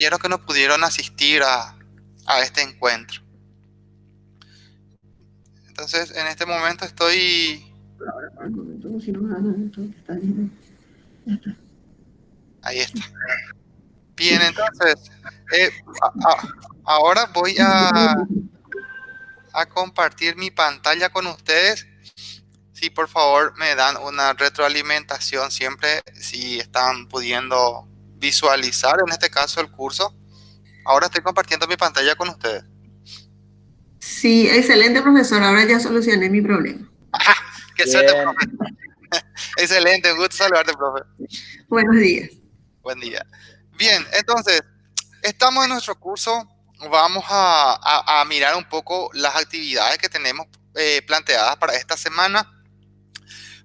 que no pudieron asistir a, a este encuentro. Entonces, en este momento estoy... Ahí está. Bien, entonces, eh, ahora voy a, a compartir mi pantalla con ustedes. Si por favor me dan una retroalimentación siempre, si están pudiendo visualizar en este caso el curso. Ahora estoy compartiendo mi pantalla con ustedes. Sí, excelente profesor, ahora ya solucioné mi problema. ¡Qué suerte, profe! excelente, un gusto saludarte, profe. Buenos días. Buen día. Bien, entonces, estamos en nuestro curso. Vamos a, mirar un poco las actividades que tenemos eh, planteadas para esta semana.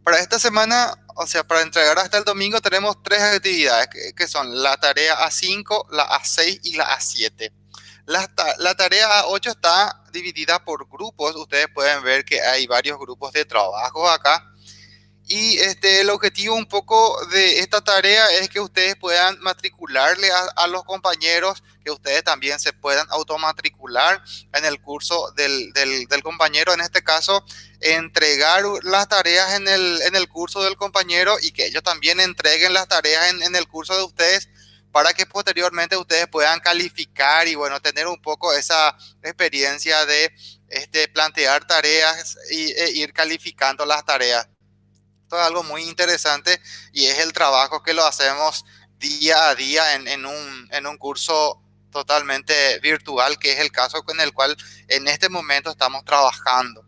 Para esta semana, o sea, para entregar hasta el domingo, tenemos tres actividades que, son la tarea A5, la A6 y la A7. La, la, tarea A8 está dividida por grupos. Ustedes pueden ver que hay varios grupos de trabajo acá. Y este, el objetivo un poco de esta tarea es que ustedes puedan matricularle a, los compañeros, que ustedes también se puedan automatricular en el curso del, del, compañero, en este caso, entregar las tareas en el, en el curso del compañero y que ellos también entreguen las tareas en, el curso de ustedes para que posteriormente ustedes puedan calificar y bueno, tener un poco esa experiencia de este, plantear tareas y, e ir calificando las tareas. Esto es algo muy interesante y es el trabajo que lo hacemos día a día en, un, en un curso totalmente virtual, que es el caso con el cual en este momento estamos trabajando.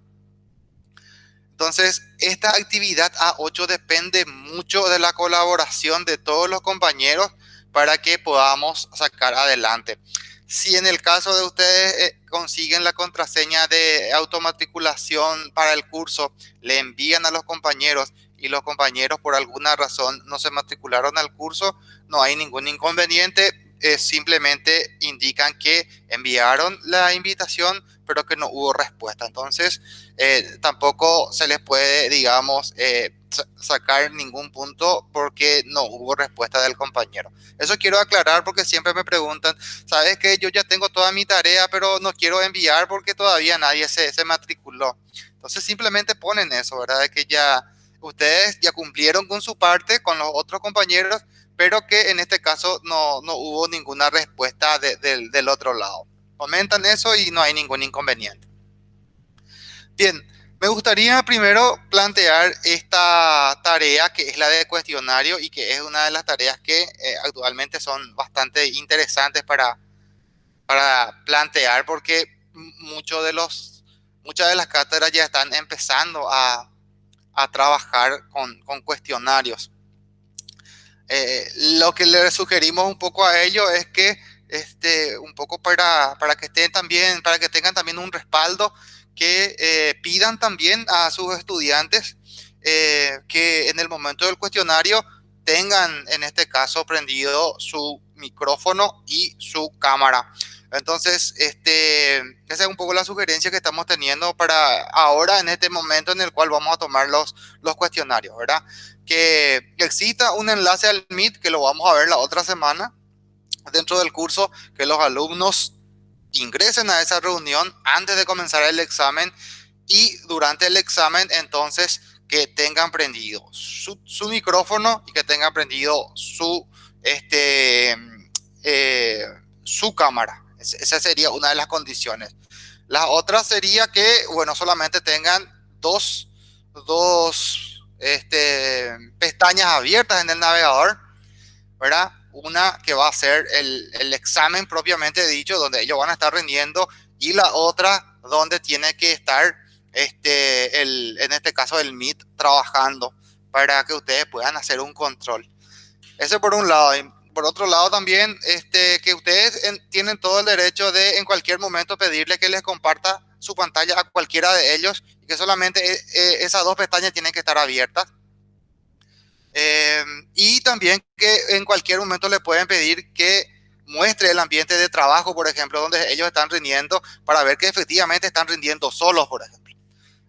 Entonces, esta actividad A8 depende mucho de la colaboración de todos los compañeros para que podamos sacar adelante. Si en el caso de ustedes eh, consiguen la contraseña de automatriculación para el curso, le envían a los compañeros y los compañeros por alguna razón no se matricularon al curso, no hay ningún inconveniente, simplemente indican que enviaron la invitación, pero que no hubo respuesta. Entonces, eh, tampoco se les puede, digamos, eh, sacar ningún punto porque no hubo respuesta del compañero. Eso quiero aclarar porque siempre me preguntan, sabes que yo ya tengo toda mi tarea, pero no quiero enviar porque todavía nadie se, se matriculó. Entonces simplemente ponen eso, ¿verdad? Que ya ustedes ya cumplieron con su parte, con los otros compañeros, pero que en este caso no, no hubo ninguna respuesta del otro lado. Comentan eso y no hay ningún inconveniente. Bien, me gustaría primero plantear esta tarea que es la de cuestionario y que es una de las tareas que eh, actualmente son bastante interesantes para, para plantear porque muchos de los, muchas de las cátedras ya están empezando a, a trabajar con, cuestionarios. Eh, lo que le sugerimos un poco a ellos es que este, un poco para, para que estén también, para que tengan también un respaldo que eh, pidan también a sus estudiantes eh, que en el momento del cuestionario tengan, en este caso, prendido su micrófono y su cámara. Entonces, este, esa es un poco la sugerencia que estamos teniendo para ahora, en este momento en el cual vamos a tomar los, los cuestionarios, ¿verdad? Que exista un enlace al Meet, que lo vamos a ver la otra semana, dentro del curso, que los alumnos ingresen a esa reunión antes de comenzar el examen y durante el examen entonces que tengan prendido su, micrófono y que tengan prendido su, este, eh, su cámara. Esa sería una de las condiciones. La otra sería que, bueno, solamente tengan dos, dos este, pestañas abiertas en el navegador, ¿verdad? una que va a ser el, el, examen propiamente dicho, donde ellos van a estar rindiendo, y la otra donde tiene que estar, este, el, en este caso, el MIT trabajando para que ustedes puedan hacer un control. Eso por un lado. Por otro lado también, este, que ustedes tienen todo el derecho de en cualquier momento pedirle que les comparta su pantalla a cualquiera de ellos y que solamente eh, eh, esas dos pestañas tienen que estar abiertas Em, y también que en cualquier momento le pueden pedir que muestre el ambiente de trabajo, por ejemplo, donde ellos están rindiendo para ver que efectivamente están rindiendo solos, por ejemplo.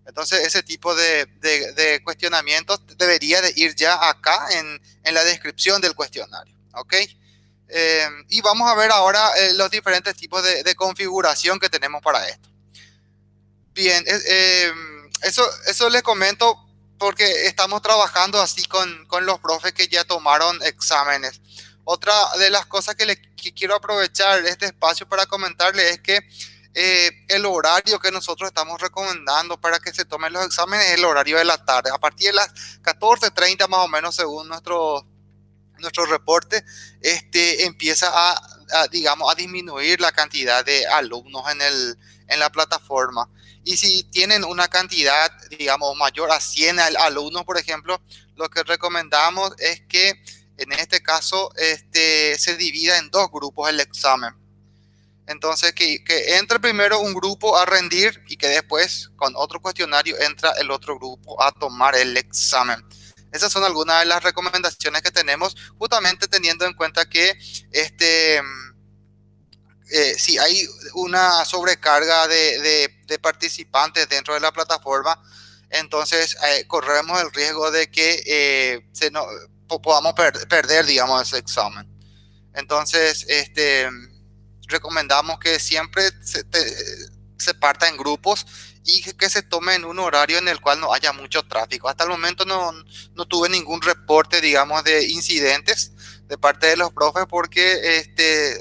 Entonces, ese tipo de, cuestionamientos debería de ir ya acá en, la descripción del cuestionario, ¿ok? Eh, y vamos a ver ahora eh, los diferentes tipos de, configuración que tenemos para esto. Bien, eh, eso, eso les comento porque estamos trabajando así con, con, los profes que ya tomaron exámenes. Otra de las cosas que, le, quiero aprovechar este espacio para comentarles es que eh, el horario que nosotros estamos recomendando para que se tomen los exámenes es el horario de la tarde. A partir de las 14.30 más o menos según nuestro, nuestro reporte, este, empieza a, digamos, a disminuir la cantidad de alumnos en, el, en la plataforma. Y si tienen una cantidad, digamos, mayor a 100 alumnos, por ejemplo, lo que recomendamos es que en este caso este, se divida en dos grupos el examen. Entonces, que, que, entre primero un grupo a rendir y que después, con otro cuestionario, entra el otro grupo a tomar el examen. Esas son algunas de las recomendaciones que tenemos, justamente teniendo en cuenta que este eh, si hay una sobrecarga de, participantes dentro de la plataforma, entonces eh, corremos el riesgo de que eh, podamos per perder, digamos, ese examen. Entonces, este, recomendamos que siempre se parta en grupos y que, se tome en un horario en el cual no haya mucho tráfico. Hasta el momento no, no tuve ningún reporte, digamos, de incidentes de parte de los profes porque este,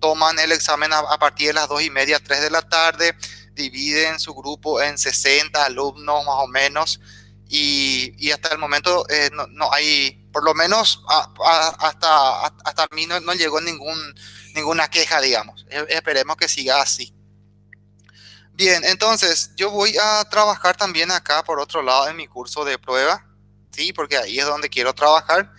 toman el examen a, partir de las dos y media, 3 de la tarde, dividen su grupo en 60 alumnos más o menos y, y hasta el momento eh, no, no, hay, por lo menos hasta, hasta mí no, no, llegó ningún, ninguna queja, digamos. E, esperemos que siga así. Bien, entonces yo voy a trabajar también acá por otro lado en mi curso de prueba, ¿sí? Porque ahí es donde quiero trabajar.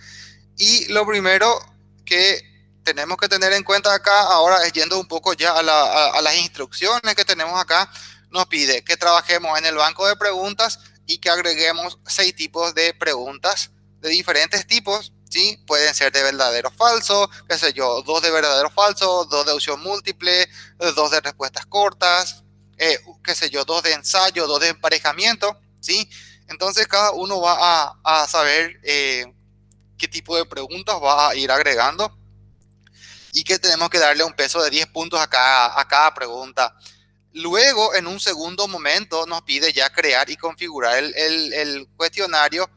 Y lo primero que tenemos que tener en cuenta acá, ahora yendo un poco ya a, la, a, a, las instrucciones que tenemos acá, nos pide que trabajemos en el banco de preguntas y que agreguemos seis tipos de preguntas de diferentes tipos, ¿sí? Pueden ser de verdadero falso, qué sé yo, dos de verdadero falso, dos de opción múltiple, dos de respuestas cortas, eh, qué sé yo, dos de ensayo, dos de emparejamiento, ¿sí? Entonces cada uno va a, a saber eh, qué tipo de preguntas va a ir agregando y que tenemos que darle un peso de 10 puntos a cada, a cada pregunta. Luego, en un segundo momento, nos pide ya crear y configurar el, el, el, cuestionario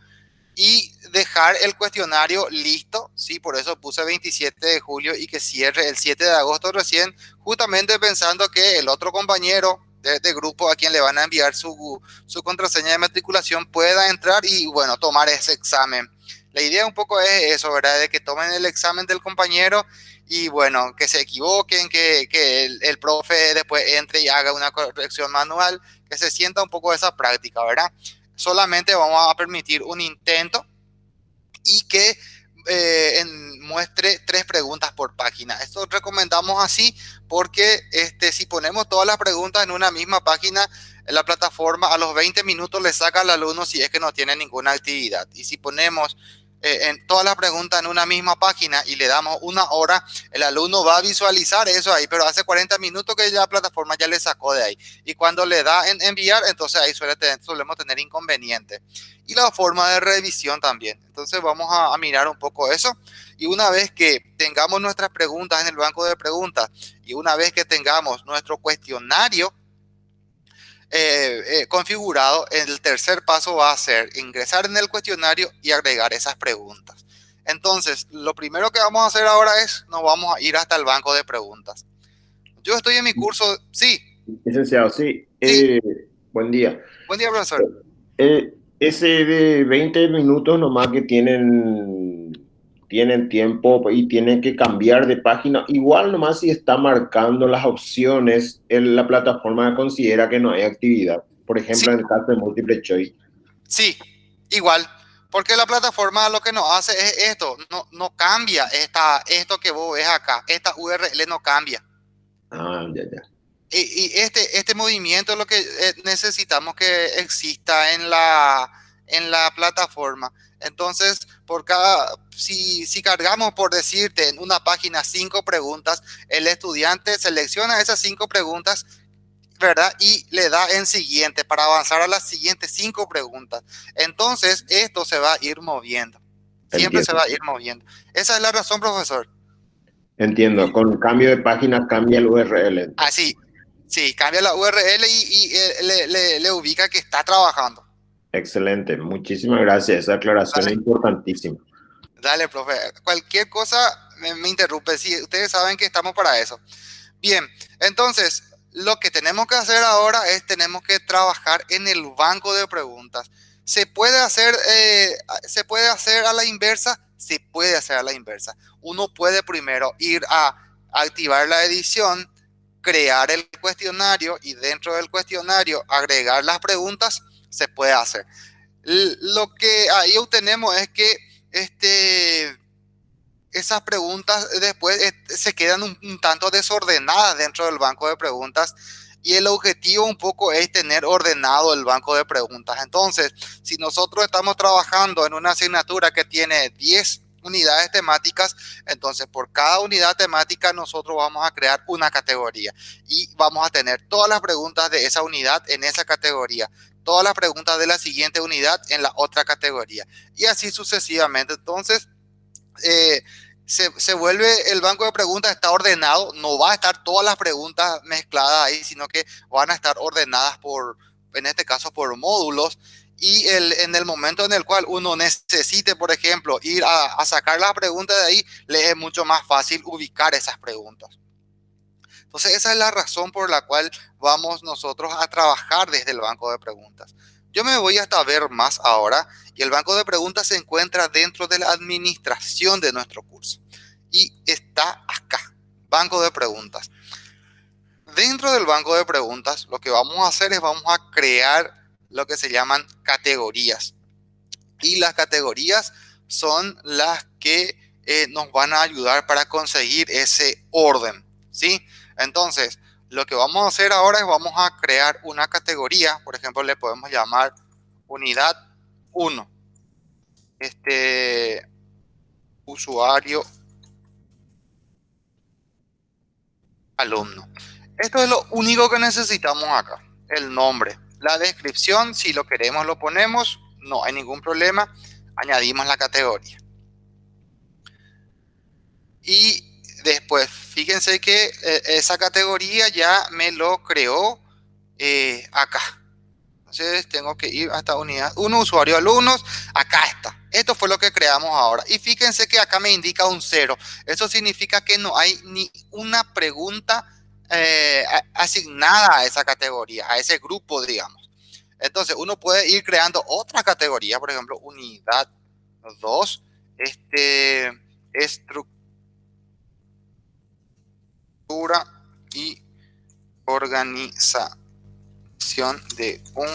y dejar el cuestionario listo, sí, por eso puse 27 de julio y que cierre el 7 de agosto recién, justamente pensando que el otro compañero de, grupo a quien le van a enviar su, su contraseña de matriculación pueda entrar y, bueno, tomar ese examen. La idea un poco es eso, ¿verdad? De que tomen el examen del compañero y bueno, que se equivoquen, que, que el, el, profe después entre y haga una corrección manual, que se sienta un poco esa práctica, ¿verdad? Solamente vamos a permitir un intento y que eh, en, muestre tres preguntas por página. Esto recomendamos así porque este, si ponemos todas las preguntas en una misma página, en la plataforma a los 20 minutos le saca al alumno si es que no tiene ninguna actividad. Y si ponemos eh, en todas las preguntas en una misma página y le damos una hora, el alumno va a visualizar eso ahí, pero hace 40 minutos que ya la plataforma ya le sacó de ahí. Y cuando le da en enviar, entonces ahí suele tener, solemos tener inconveniente. Y la forma de revisión también. Entonces vamos a, a mirar un poco eso. Y una vez que tengamos nuestras preguntas en el banco de preguntas y una vez que tengamos nuestro cuestionario, eh, eh, configurado, el tercer paso va a ser ingresar en el cuestionario y agregar esas preguntas. Entonces, lo primero que vamos a hacer ahora es, nos vamos a ir hasta el banco de preguntas. Yo estoy en mi curso, sí. Licenciado, sí. sí. Eh, buen día. Buen día, profesor. Eh, ese de 20 minutos nomás que tienen tienen tiempo y tienen que cambiar de página. Igual nomás si está marcando las opciones, en la plataforma considera que no hay actividad. Por ejemplo, sí. en el caso de múltiple choice. Sí, igual. Porque la plataforma lo que nos hace es esto, no, no cambia esta, esto que vos ves acá, esta URL no cambia. Ah, ya, ya. Y, y este, este movimiento es lo que eh, necesitamos que exista en la, en la plataforma. Entonces, por cada, si, si cargamos, por decirte, en una página cinco preguntas, el estudiante selecciona esas cinco preguntas, ¿verdad? Y le da en siguiente para avanzar a las siguientes cinco preguntas. Entonces, esto se va a ir moviendo. Siempre Entiendo. se va a ir moviendo. Esa es la razón, profesor. Entiendo, con cambio de página cambia el URL. Así, sí, cambia la URL y, eh, le, ubica que está trabajando. Excelente, muchísimas gracias. Esa aclaración es importantísima. Dale, profe. Cualquier cosa me, me interrumpe. Sí, ustedes saben que estamos para eso. Bien, entonces, lo que tenemos que hacer ahora es tenemos que trabajar en el banco de preguntas. ¿Se puede hacer, eh, ¿se puede hacer a la inversa? Se puede hacer a la inversa. Uno puede primero ir a activar la edición, crear el cuestionario y dentro del cuestionario agregar las preguntas, se puede hacer. Lo que ahí obtenemos es que este, esas preguntas después eh, se quedan un, tanto desordenadas dentro del banco de preguntas y el objetivo un poco es tener ordenado el banco de preguntas. Entonces, si nosotros estamos trabajando en una asignatura que tiene 10 unidades temáticas, entonces por cada unidad temática nosotros vamos a crear una categoría y vamos a tener todas las preguntas de esa unidad en esa categoría, todas las preguntas de la siguiente unidad en la otra categoría y así sucesivamente. Entonces, eh, se, vuelve el banco de preguntas, está ordenado, no va a estar todas las preguntas mezcladas ahí, sino que van a estar ordenadas por, en este caso, por módulos. Y el, en el momento en el cual uno necesite, por ejemplo, ir a, sacar las preguntas de ahí, le es mucho más fácil ubicar esas preguntas. Entonces, esa es la razón por la cual vamos nosotros a trabajar desde el banco de preguntas. Yo me voy hasta ver más ahora y el banco de preguntas se encuentra dentro de la administración de nuestro curso. Y está acá, banco de preguntas. Dentro del banco de preguntas, lo que vamos a hacer es vamos a crear lo que se llaman categorías. Y las categorías son las que eh, nos van a ayudar para conseguir ese orden. ¿sí? Entonces, lo que vamos a hacer ahora es vamos a crear una categoría. Por ejemplo, le podemos llamar unidad 1. Este usuario alumno. Esto es lo único que necesitamos acá. El nombre. La descripción, si lo queremos, lo ponemos. No hay ningún problema. Añadimos la categoría. Y después, fíjense que eh, esa categoría ya me lo creó eh, acá. Entonces tengo que ir a esta unidad. Uno usuario alumnos, acá está. Esto fue lo que creamos ahora. Y fíjense que acá me indica un cero. Eso significa que no hay ni una pregunta eh, asignada a esa categoría, a ese grupo, digamos. Entonces uno puede ir creando otra categoría, por ejemplo, unidad 2, este, estructura y organización de un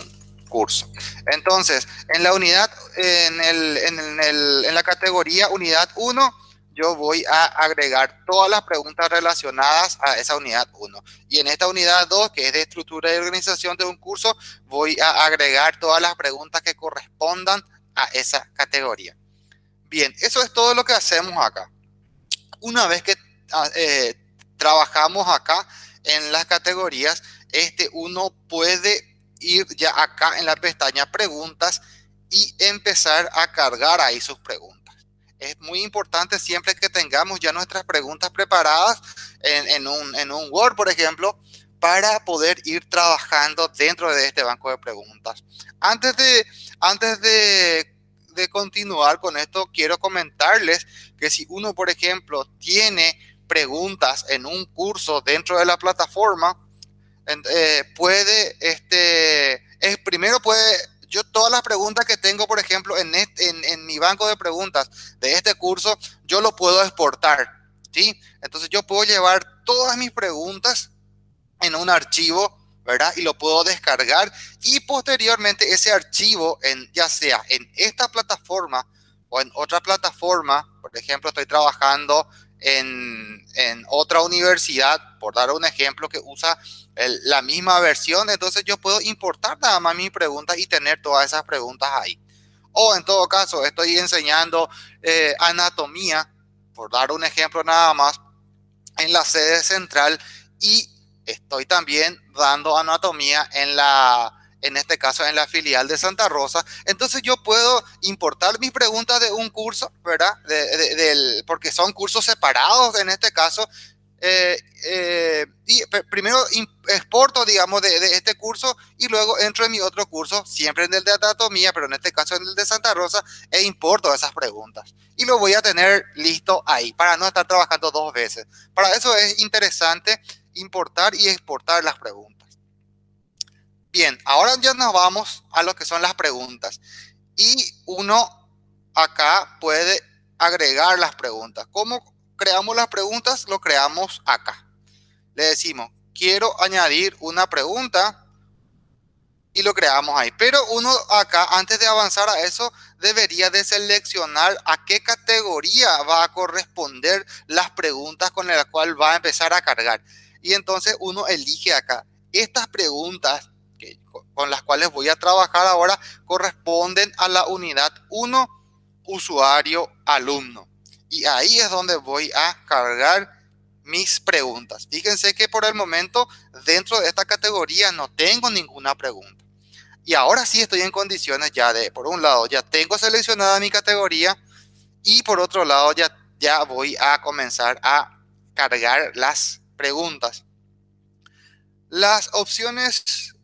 curso. Entonces, en la unidad, en, el, en, el, en la categoría unidad 1, yo voy a agregar todas las preguntas relacionadas a esa unidad 1. Y en esta unidad 2, que es de estructura y organización de un curso, voy a agregar todas las preguntas que correspondan a esa categoría. Bien, eso es todo lo que hacemos acá. Una vez que ah, eh, trabajamos acá en las categorías, este, uno puede ir ya acá en la pestaña preguntas y empezar a cargar ahí sus preguntas. Es muy importante siempre que tengamos ya nuestras preguntas preparadas en, un, en un Word, por ejemplo, para poder ir trabajando dentro de este banco de preguntas. Antes de, antes de, de continuar con esto, quiero comentarles que si uno, por ejemplo, tiene preguntas en un curso dentro de la plataforma, eh, puede, este, es, primero puede, yo todas las preguntas que tengo, por ejemplo, en, en, mi banco de preguntas de este curso, yo lo puedo exportar, ¿sí? Entonces yo puedo llevar todas mis preguntas en un archivo, ¿verdad? Y lo puedo descargar y posteriormente ese archivo, en, ya sea en esta plataforma o en otra plataforma, por ejemplo, estoy trabajando en, otra universidad, por dar un ejemplo, que usa la misma versión, entonces yo puedo importar nada más mis preguntas y tener todas esas preguntas ahí. O en todo caso, estoy enseñando eh, anatomía, por dar un ejemplo nada más, en la sede central y estoy también dando anatomía en la, en este caso en la filial de Santa Rosa. Entonces yo puedo importar mis preguntas de un curso, ¿verdad? del, porque son cursos separados en este caso. Eh, eh, y primero exporto, digamos, de, este curso y luego entro en mi otro curso, siempre en el de anatomía, pero en este caso en el de Santa Rosa, e importo esas preguntas. Y lo voy a tener listo ahí para no estar trabajando dos veces. Para eso es interesante importar y exportar las preguntas. Bien, ahora ya nos vamos a lo que son las preguntas. Y uno acá puede agregar las preguntas. ¿Cómo creamos las preguntas? Lo creamos acá. Le decimos, quiero añadir una pregunta y lo creamos ahí. Pero uno acá, antes de avanzar a eso, debería de seleccionar a qué categoría va a corresponder las preguntas con las cuales va a empezar a cargar. Y entonces uno elige acá. Estas preguntas con las cuales voy a trabajar ahora corresponden a la unidad 1, usuario, alumno. Y ahí es donde voy a cargar mis preguntas. Fíjense que por el momento dentro de esta categoría no tengo ninguna pregunta. Y ahora sí estoy en condiciones ya de, por un lado, ya tengo seleccionada mi categoría y por otro lado ya, ya voy a comenzar a cargar las preguntas. Las opciones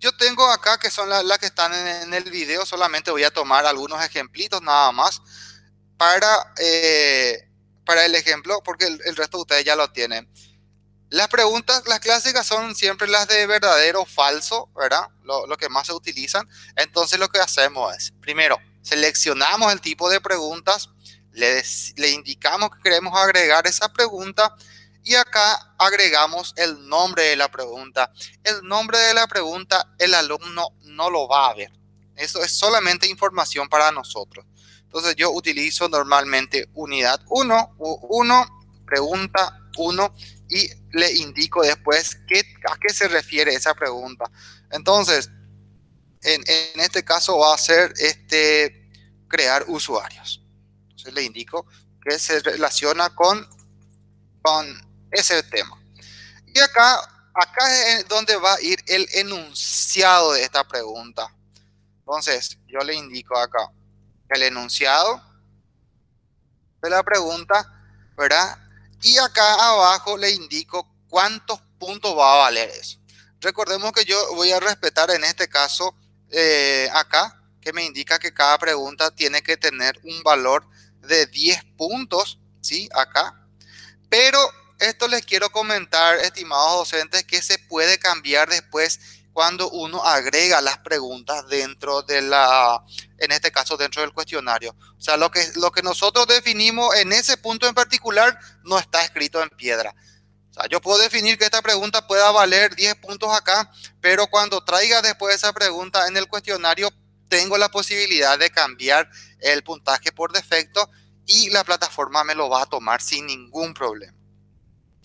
yo tengo acá que son las que están en, el video, solamente voy a tomar algunos ejemplitos nada más para, eh, para el ejemplo, porque el, resto de ustedes ya lo tienen. Las preguntas, las clásicas son siempre las de verdadero o falso, ¿verdad? Lo, que más se utilizan. Entonces lo que hacemos es, primero, seleccionamos el tipo de preguntas, le indicamos que queremos agregar esa pregunta y acá agregamos el nombre de la pregunta. El nombre de la pregunta el alumno no lo va a ver. Eso es solamente información para nosotros. Entonces yo utilizo normalmente unidad 1, 1, pregunta 1 y le indico después qué, a qué se refiere esa pregunta. Entonces, en, este caso va a ser este, crear usuarios. Entonces le indico que se relaciona con ese tema. Y acá, acá es donde va a ir el enunciado de esta pregunta. Entonces, yo le indico acá el enunciado de la pregunta, ¿verdad? Y acá abajo le indico cuántos puntos va a valer eso. Recordemos que yo voy a respetar en este caso eh, acá, que me indica que cada pregunta tiene que tener un valor de 10 puntos, ¿sí? Acá. Pero esto les quiero comentar, estimados docentes, que se puede cambiar después cuando uno agrega las preguntas dentro de la, en este caso dentro del cuestionario. O sea, lo que, lo que nosotros definimos en ese punto en particular no está escrito en piedra. O sea, yo puedo definir que esta pregunta pueda valer 10 puntos acá, pero cuando traiga después esa pregunta en el cuestionario, tengo la posibilidad de cambiar el puntaje por defecto y la plataforma me lo va a tomar sin ningún problema.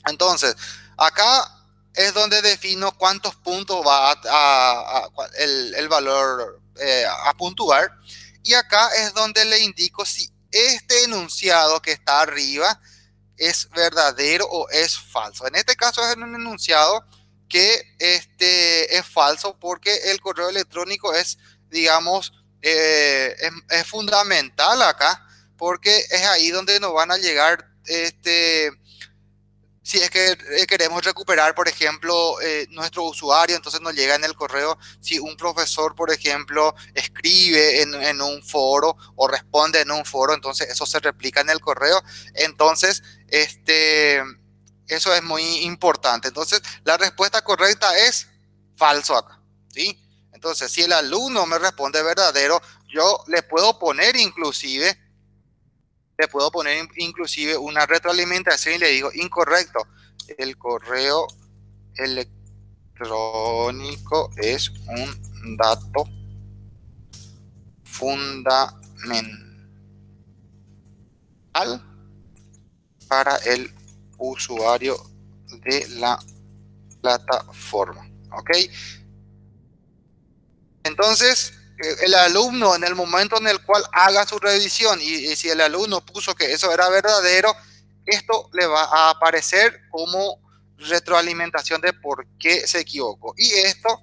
Entonces, acá es donde defino cuántos puntos va a, el, valor eh, a puntuar. Y acá es donde le indico si este enunciado que está arriba es verdadero o es falso. En este caso es un enunciado que este, es falso porque el correo electrónico es, digamos, eh, es, fundamental acá porque es ahí donde nos van a llegar este, si es que eh, queremos recuperar, por ejemplo, eh, nuestro usuario, entonces nos llega en el correo, si un profesor, por ejemplo, escribe en, un foro o responde en un foro, entonces eso se replica en el correo. Entonces, este, eso es muy importante. Entonces, la respuesta correcta es falso acá, ¿sí? Entonces, si el alumno me responde verdadero, yo le puedo poner inclusive le puedo poner inclusive una retroalimentación y le digo incorrecto. El correo electrónico es un dato fundamental para el usuario de la plataforma. ¿Ok? Entonces, el alumno en el momento en el cual haga su revisión y, si el alumno puso que eso era verdadero, esto le va a aparecer como retroalimentación de por qué se equivocó. Y esto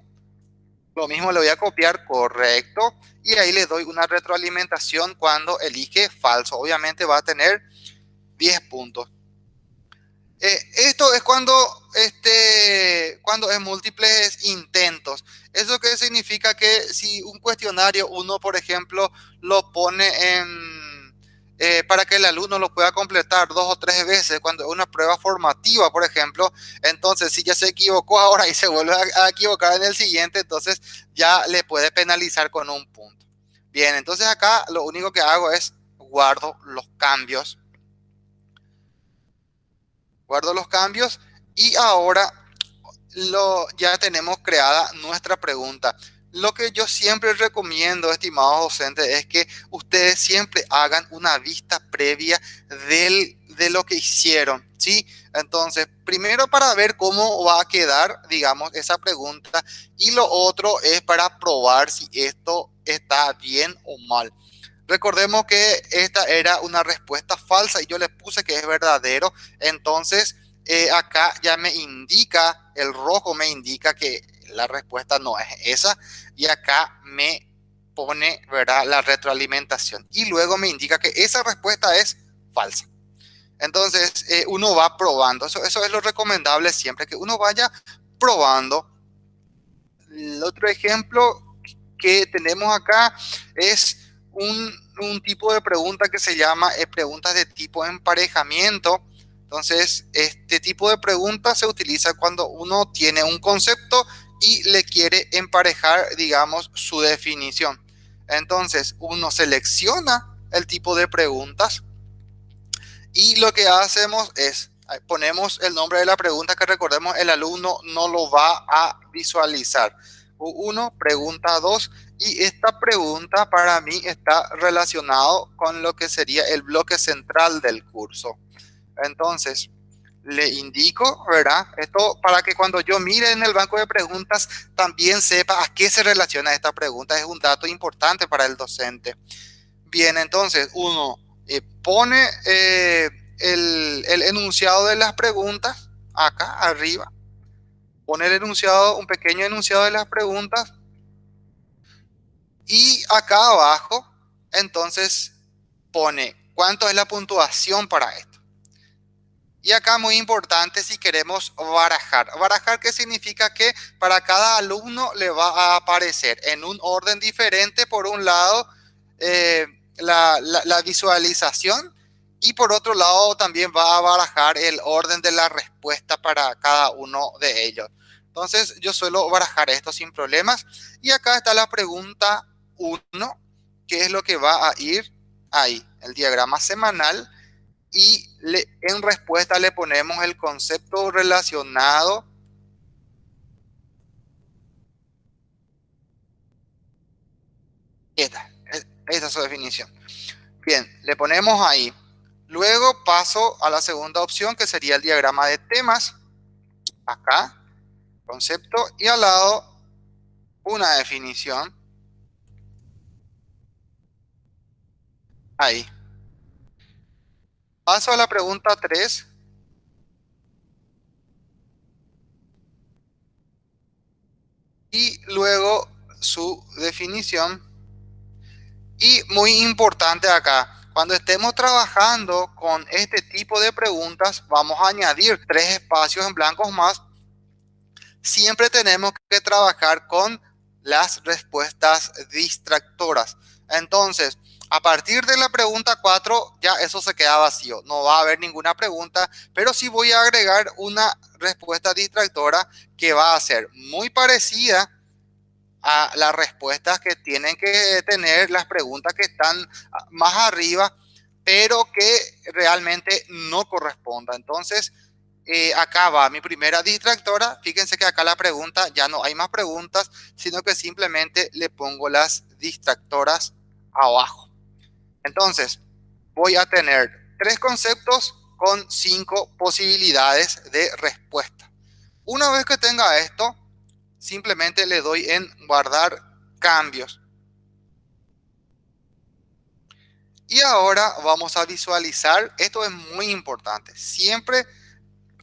Lo mismo le voy a copiar correcto y ahí le doy una retroalimentación cuando elige falso. Obviamente va a tener 10 puntos. Eh, esto es cuando, este, cuando es múltiples intentos. ¿Eso qué significa? Que si un cuestionario uno, por ejemplo, lo pone eh, para que el alumno lo pueda completar dos o tres veces, cuando es una prueba formativa, por ejemplo, entonces si ya se equivocó ahora y se vuelve a, a equivocar en el siguiente, entonces ya le puede penalizar con un punto. Bien, entonces acá lo único que hago es guardo los cambios guardo los cambios y ahora lo, ya tenemos creada nuestra pregunta. Lo que yo siempre recomiendo, estimados docentes, es que ustedes siempre hagan una vista previa del, de lo que hicieron, ¿sí? Entonces, primero para ver cómo va a quedar, digamos, esa pregunta y lo otro es para probar si esto está bien o mal. Recordemos que esta era una respuesta falsa y yo le puse que es verdadero. Entonces, eh, acá ya me indica, el rojo me indica que la respuesta no es esa. Y acá me pone, ¿verdad? La retroalimentación. Y luego me indica que esa respuesta es falsa. Entonces, eh, uno va probando. Eso, eso es lo recomendable siempre, que uno vaya probando. El otro ejemplo que tenemos acá es un, tipo de pregunta que se llama eh, preguntas de tipo emparejamiento. Entonces, este tipo de pregunta se utiliza cuando uno tiene un concepto y le quiere emparejar, digamos, su definición. Entonces, uno selecciona el tipo de preguntas y lo que hacemos es, ponemos el nombre de la pregunta que recordemos, el alumno no lo va a visualizar. Uno, pregunta dos, y esta pregunta para mí está relacionado con lo que sería el bloque central del curso. Entonces, le indico, ¿verdad? Esto para que cuando yo mire en el banco de preguntas también sepa a qué se relaciona esta pregunta. Es un dato importante para el docente. Bien, entonces uno eh, pone eh, el, el enunciado de las preguntas acá arriba. Pone el enunciado, un pequeño enunciado de las preguntas y acá abajo, entonces pone cuánto es la puntuación para esto. Y acá muy importante si queremos barajar. Barajar qué significa que para cada alumno le va a aparecer en un orden diferente, por un lado, eh, la, la visualización y por otro lado también va a barajar el orden de la respuesta para cada uno de ellos. Entonces yo suelo barajar esto sin problemas. Y acá está la pregunta 1, que es lo que va a ir ahí, el diagrama semanal, y le, en respuesta le ponemos el concepto relacionado Esta, esta es su definición. Bien, le ponemos ahí. Luego paso a la segunda opción, que sería el diagrama de temas. Acá, concepto, y al lado una definición. Ahí. Paso a la pregunta 3. Y luego su definición. Y muy importante acá, cuando estemos trabajando con este tipo de preguntas, vamos a añadir tres espacios en blancos más. Siempre tenemos que trabajar con las respuestas distractoras. Entonces, a partir de la pregunta 4, ya eso se queda vacío. No va a haber ninguna pregunta, pero sí voy a agregar una respuesta distractora que va a ser muy parecida a las respuestas que tienen que tener las preguntas que están más arriba, pero que realmente no corresponda. Entonces, eh, acá va mi primera distractora. Fíjense que acá la pregunta ya no hay más preguntas, sino que simplemente le pongo las distractoras abajo. Entonces, voy a tener tres conceptos con cinco posibilidades de respuesta. Una vez que tenga esto, simplemente le doy en guardar cambios. Y ahora vamos a visualizar, esto es muy importante, siempre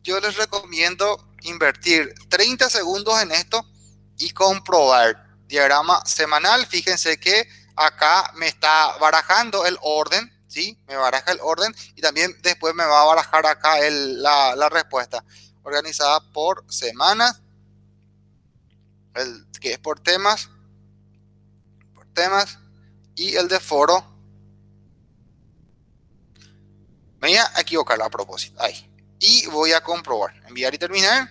yo les recomiendo invertir 30 segundos en esto y comprobar diagrama semanal, fíjense que acá me está barajando el orden, ¿sí? Me baraja el orden y también después me va a barajar acá la, la, respuesta organizada por semanas, el que es por temas, por temas y el de foro. Me voy a equivocar a propósito, ahí. Y voy a comprobar, enviar y terminar.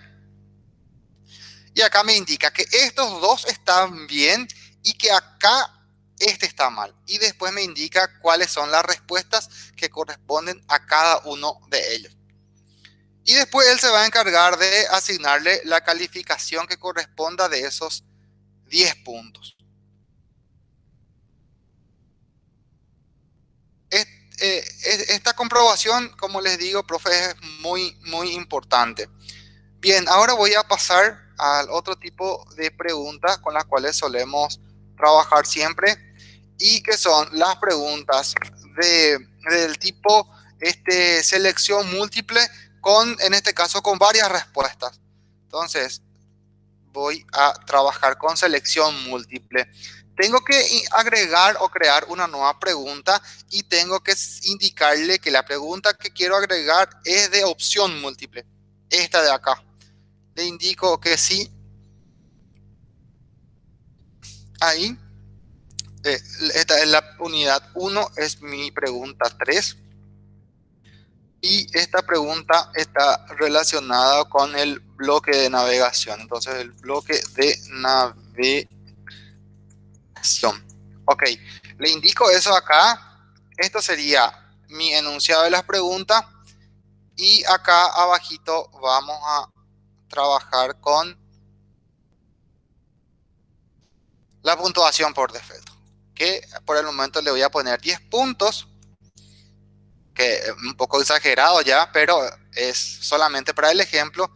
Y acá me indica que estos dos están bien y que acá este está mal. Y después me indica cuáles son las respuestas que corresponden a cada uno de ellos. Y después él se va a encargar de asignarle la calificación que corresponda de esos 10 puntos. Eh, esta comprobación, como les digo, profe, es muy, muy importante. Bien, ahora voy a pasar al otro tipo de preguntas con las cuales solemos trabajar siempre y que son las preguntas de, del tipo este, selección múltiple con, en este caso, con varias respuestas. Entonces, voy a trabajar con selección múltiple. Tengo que agregar o crear una nueva pregunta y tengo que indicarle que la pregunta que quiero agregar es de opción múltiple. Esta de acá le indico que sí. Ahí. Eh, esta es la unidad 1, es mi pregunta 3. Y esta pregunta está relacionada con el bloque de navegación. Entonces, el bloque de navegación. Ok, le indico eso acá. Esto sería mi enunciado de las preguntas. Y acá abajito vamos a trabajar con la puntuación por defecto. Que por el momento le voy a poner 10 puntos. Que un poco exagerado ya, pero es solamente para el ejemplo.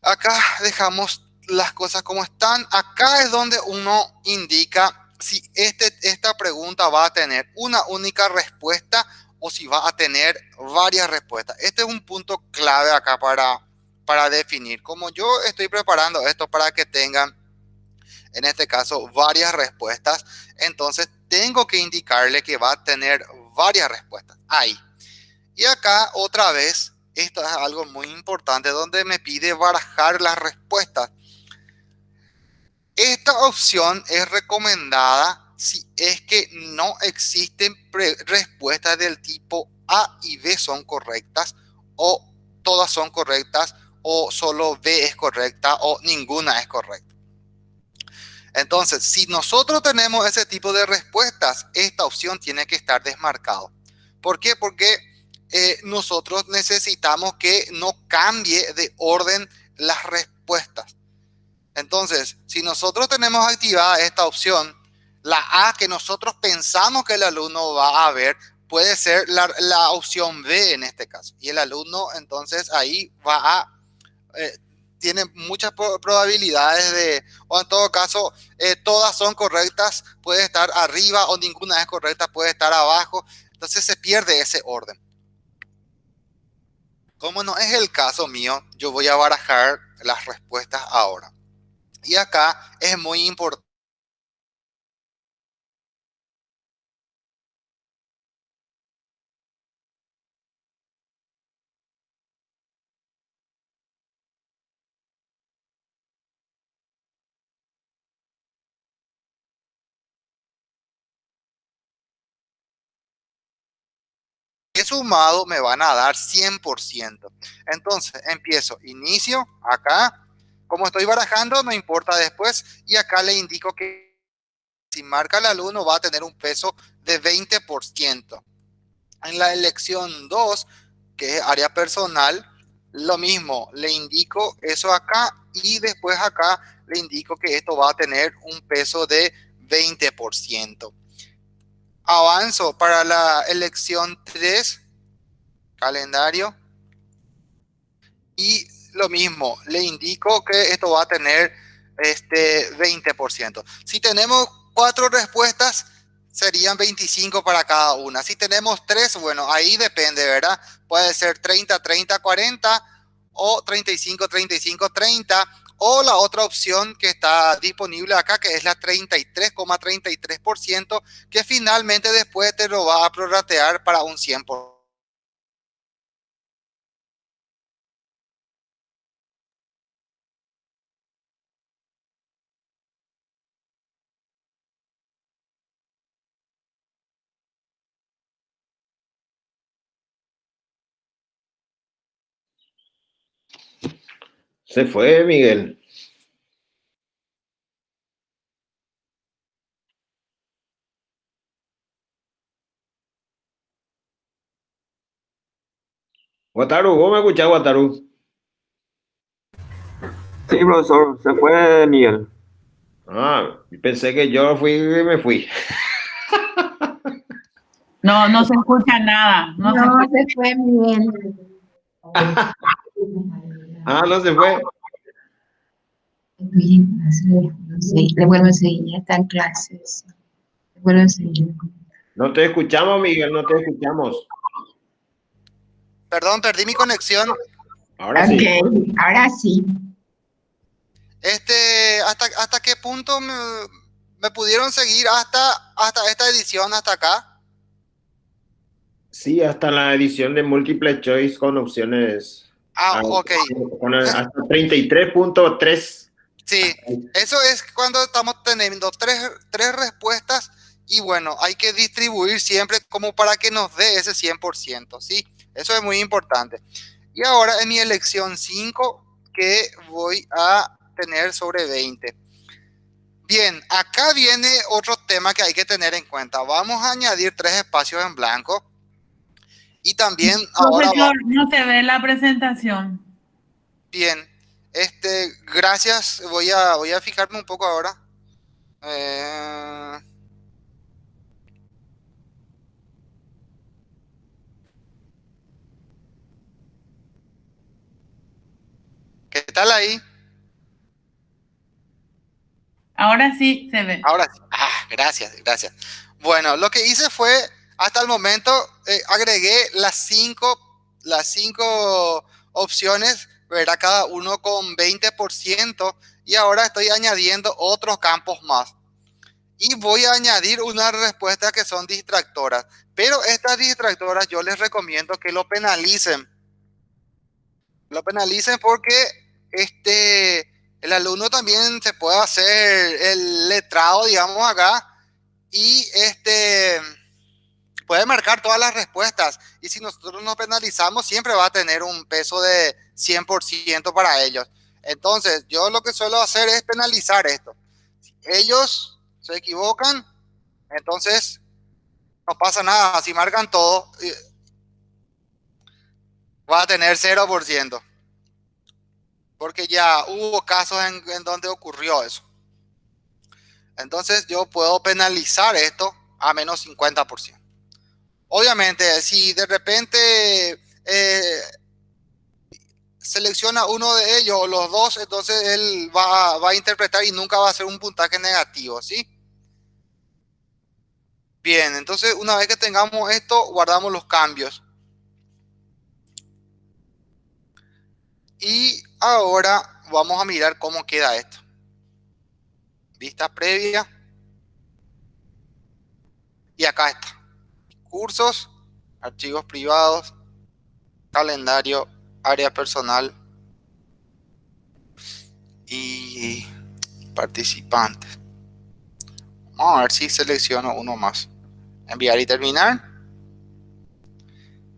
Acá dejamos las cosas como están. Acá es donde uno indica si este, esta pregunta va a tener una única respuesta o si va a tener varias respuestas. Este es un punto clave acá para, para definir. Como yo estoy preparando esto para que tengan, en este caso, varias respuestas, entonces tengo que indicarle que va a tener varias respuestas. Ahí. Y acá otra vez, esto es algo muy importante donde me pide barajar las respuestas. Esta opción es recomendada si es que no existen respuestas del tipo A y B son correctas o todas son correctas o solo B es correcta o ninguna es correcta. Entonces, si nosotros tenemos ese tipo de respuestas, esta opción tiene que estar desmarcado. ¿Por qué? Porque eh, nosotros necesitamos que no cambie de orden las respuestas. Entonces, si nosotros tenemos activada esta opción, la A que nosotros pensamos que el alumno va a ver puede ser la, opción B en este caso. Y el alumno entonces ahí va a eh, tiene muchas probabilidades de, o en todo caso, eh, todas son correctas, puede estar arriba o ninguna es correcta, puede estar abajo. Entonces se pierde ese orden. Como no es el caso mío, yo voy a barajar las respuestas ahora. Y acá es muy importante sumado me van a dar 100%. Entonces empiezo, inicio acá, como estoy barajando no importa después y acá le indico que si marca el alumno va a tener un peso de 20%. En la elección 2, que es área personal, lo mismo, le indico eso acá y después acá le indico que esto va a tener un peso de 20% avanzo para la elección 3, calendario. Y lo mismo, le indico que esto va a tener este 20%. Si tenemos cuatro respuestas, serían 25 para cada una. Si tenemos tres, bueno, ahí depende, ¿verdad? Puede ser 30, 30, 40 o 35, 35, 30 o la otra opción que está disponible acá, que es la 33,33%, que finalmente después te lo va a prorratear para un 100%. Se fue, Miguel. Guataru, ¿vos me escuchás, Guataru? Sí, profesor, se fue Miguel. Ah, pensé que yo fui y me fui. No, no se escucha nada. No, No, se, se fue Miguel. Ah, no se fue. No sé, le vuelvo a seguir, ya está en clases. Le vuelvo a seguir. No te escuchamos, Miguel, no te escuchamos. Perdón, perdí mi conexión. Ahora sí. Ok, ahora sí. Este, ¿hasta, hasta qué punto me, me pudieron seguir hasta, hasta esta edición, hasta acá? Sí, hasta la edición de Multiple Choice con opciones. Ah, ah, ok. hasta 33.3. Sí, eso es cuando estamos teniendo tres, tres respuestas y bueno, hay que distribuir siempre como para que nos dé ese 100%, ¿sí? Eso es muy importante. Y ahora en mi elección 5, que voy a tener sobre 20. Bien, acá viene otro tema que hay que tener en cuenta. Vamos a añadir tres espacios en blanco. Y también ahora... va- profesor, no se ve la presentación. Bien, este, gracias. Voy a, voy a fijarme un poco ahora. Eh, ¿Qué tal ahí? Ahora sí se ve. Ahora sí. Ah, gracias, gracias. Bueno, lo que hice fue, hasta el momento, eh, agregué las cinco, las cinco opciones, ¿verdad? Cada uno con 20%, y ahora estoy añadiendo otros campos más. Y voy a añadir unas respuestas que son distractoras. Pero estas distractoras yo les recomiendo que lo penalicen. Lo penalicen porque este, el alumno también se puede hacer el letrado, digamos acá, y este puede marcar todas las respuestas. Y si nosotros nos penalizamos, siempre va a tener un peso de 100% para ellos. Entonces, yo lo que suelo hacer es penalizar esto. Si ellos se equivocan, entonces no pasa nada. Si marcan todo, eh, va a tener 0%. Porque ya hubo casos en, en donde ocurrió eso. Entonces yo puedo penalizar esto a menos 50%. Obviamente, si de repente eh, selecciona uno de ellos o los dos, entonces él va, va a interpretar y nunca va a ser un puntaje negativo, ¿sí? Bien, entonces una vez que tengamos esto, guardamos los cambios. Y ahora vamos a mirar cómo queda esto. Vista previa. Y acá está. Cursos, archivos privados, calendario, área personal y participantes. Vamos a ver si selecciono uno más. Enviar y terminar.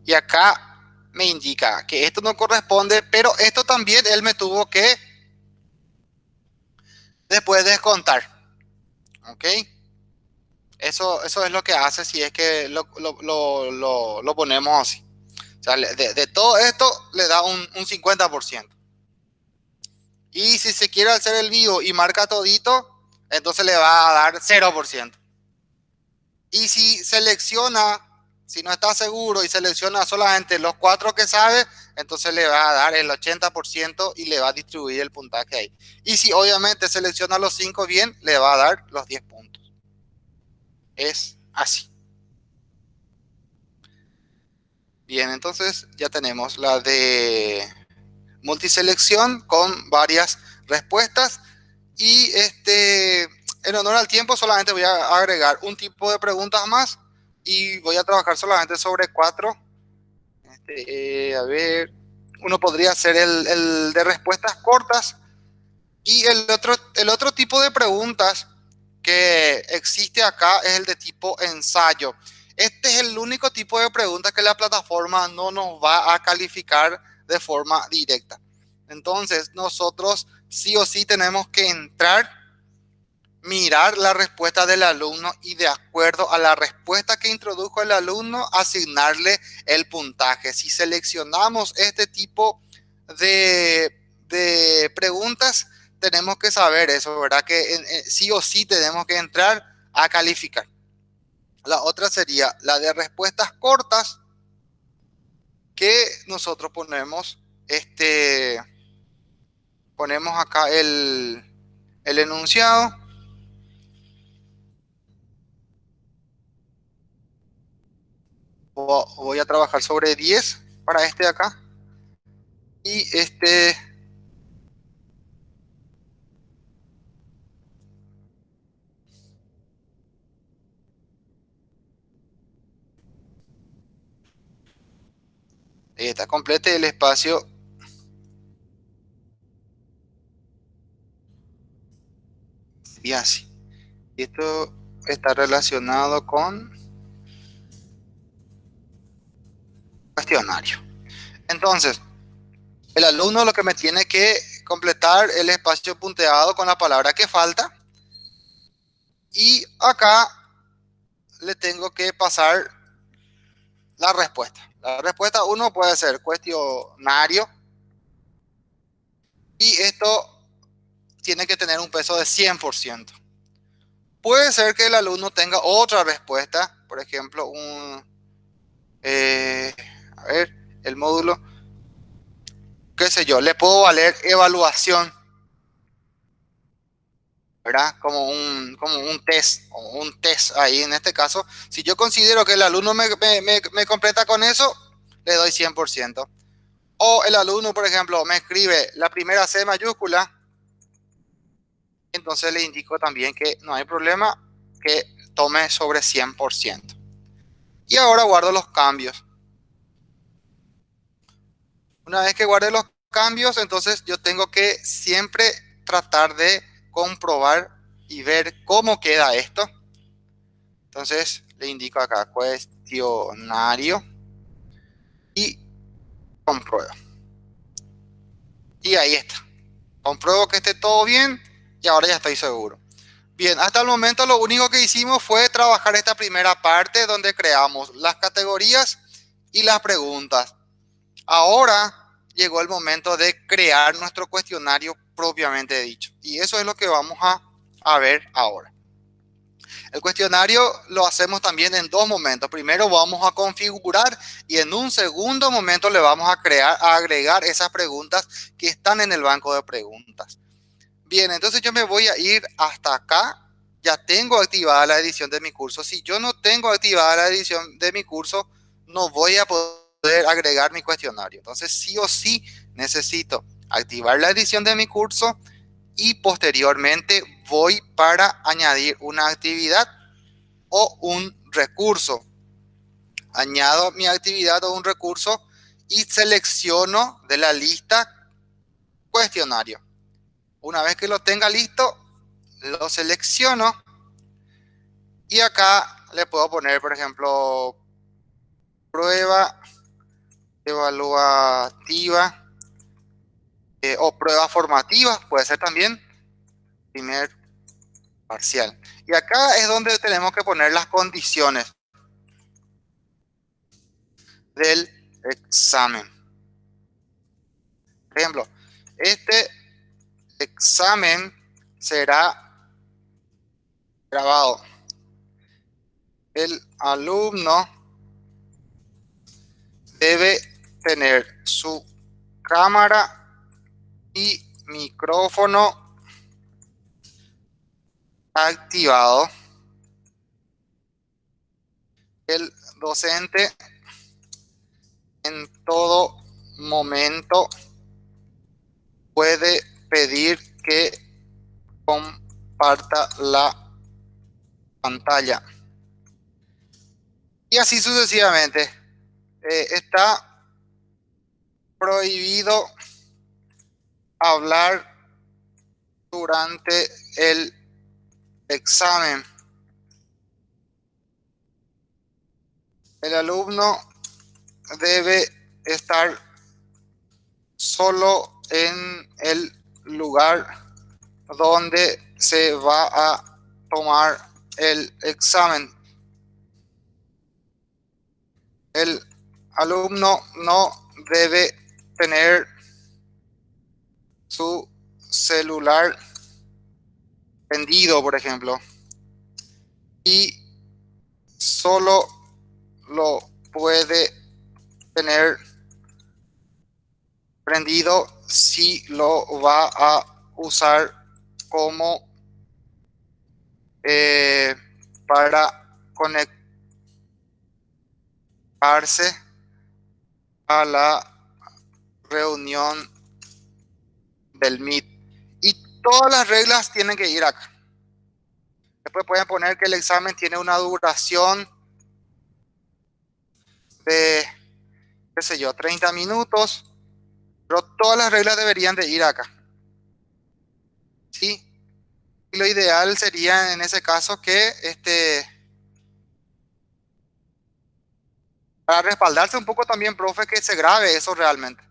Y acá me indica que esto no corresponde, pero esto también él me tuvo que después descontar. ¿Ok? Eso, eso es lo que hace si es que lo, lo- lo- lo- ponemos así. De todo esto le da un, un 50%. Y si se quiere hacer el vivo y marca todito, entonces le va a dar 0%. Y si selecciona, si no está seguro y selecciona solamente los cuatro que sabe, entonces le va a dar el 80% y le va a distribuir el puntaje ahí. Y si obviamente selecciona los cinco bien, le va a dar los 10 puntos. Es así. Bien, entonces ya tenemos la de multiselección con varias respuestas. Y este, en honor al tiempo solamente voy a agregar un tipo de preguntas más y voy a trabajar solamente sobre cuatro. Este, eh, a ver, uno podría hacer el, el, de respuestas cortas y el otro, el otro tipo de preguntas que existe acá es el de tipo ensayo. Este es el único tipo de pregunta que la plataforma no nos va a calificar de forma directa. Entonces, nosotros sí o sí tenemos que entrar, mirar la respuesta del alumno y de acuerdo a la respuesta que introdujo el alumno, asignarle el puntaje. Si seleccionamos este tipo de, de preguntas, tenemos que saber eso, ¿verdad? Que sí o sí tenemos que entrar a calificar. La otra sería la de respuestas cortas, que nosotros ponemos este ponemos acá el, el enunciado voy a trabajar sobre 10 para este de acá y este está complete el espacio. Y así. Y esto está relacionado con cuestionario. Entonces el alumno lo que me tiene que completar el espacio punteado con la palabra que falta. Y acá le tengo que pasar la respuesta la respuesta 1 puede ser cuestionario. Y esto tiene que tener un peso de 100%. Puede ser que el alumno tenga otra respuesta, por ejemplo, un, eh, a ver, el módulo, qué sé yo, le puedo valer evaluación ¿verdad? Como un, como un test, un test ahí en este caso. Si yo considero que el alumno me, me, completa con eso, le doy 100%. O el alumno, por ejemplo, me escribe la primera C mayúscula, entonces le indico también que no hay problema, que tome sobre 100%. Y ahora guardo los cambios. Una vez que guarde los cambios, entonces yo tengo que siempre tratar de comprobar y ver cómo queda esto. Entonces le indico acá cuestionario y compruebo. Y ahí está. Compruebo que esté todo bien y ahora ya estoy seguro. Bien, hasta el momento lo único que hicimos fue trabajar esta primera parte donde creamos las categorías y las preguntas. Ahora llegó el momento de crear nuestro cuestionario propiamente dicho. Y eso es lo que vamos a, ver ahora. El cuestionario lo hacemos también en dos momentos. Primero vamos a configurar y en un segundo momento le vamos a crear, a agregar esas preguntas que están en el banco de preguntas. Bien, entonces yo me voy a ir hasta acá. Ya tengo activada la edición de mi curso. Si yo no tengo activada la edición de mi curso, no voy a poder agregar mi cuestionario. Entonces sí o sí necesito activar la edición de mi curso y posteriormente voy para añadir una actividad o un recurso. Añado mi actividad o un recurso y selecciono de la lista cuestionario. Una vez que lo tenga listo, lo selecciono y acá le puedo poner, por ejemplo, prueba evaluativa eh, o pruebas formativas, puede ser también primer parcial. Y acá es donde tenemos que poner las condiciones del examen. Por ejemplo, este examen será grabado. El alumno debe tener su cámara y micrófono activado. El docente en todo momento puede pedir que comparta la pantalla. Y así sucesivamente. Eh, está prohibido hablar durante el examen. El alumno debe estar solo en el lugar donde se va a tomar el examen. El alumno no debe tener su celular vendido, por ejemplo, y solo lo puede tener prendido si lo va a usar como eh, para conectarse a la reunión del Meet. Y todas las reglas tienen que ir acá. Después pueden poner que el examen tiene una duración de, qué sé yo, 30 minutos. Pero todas las reglas deberían de ir acá. ¿Sí? Y lo ideal sería en ese caso que este... Para respaldarse un poco también, profe, que se grabe eso realmente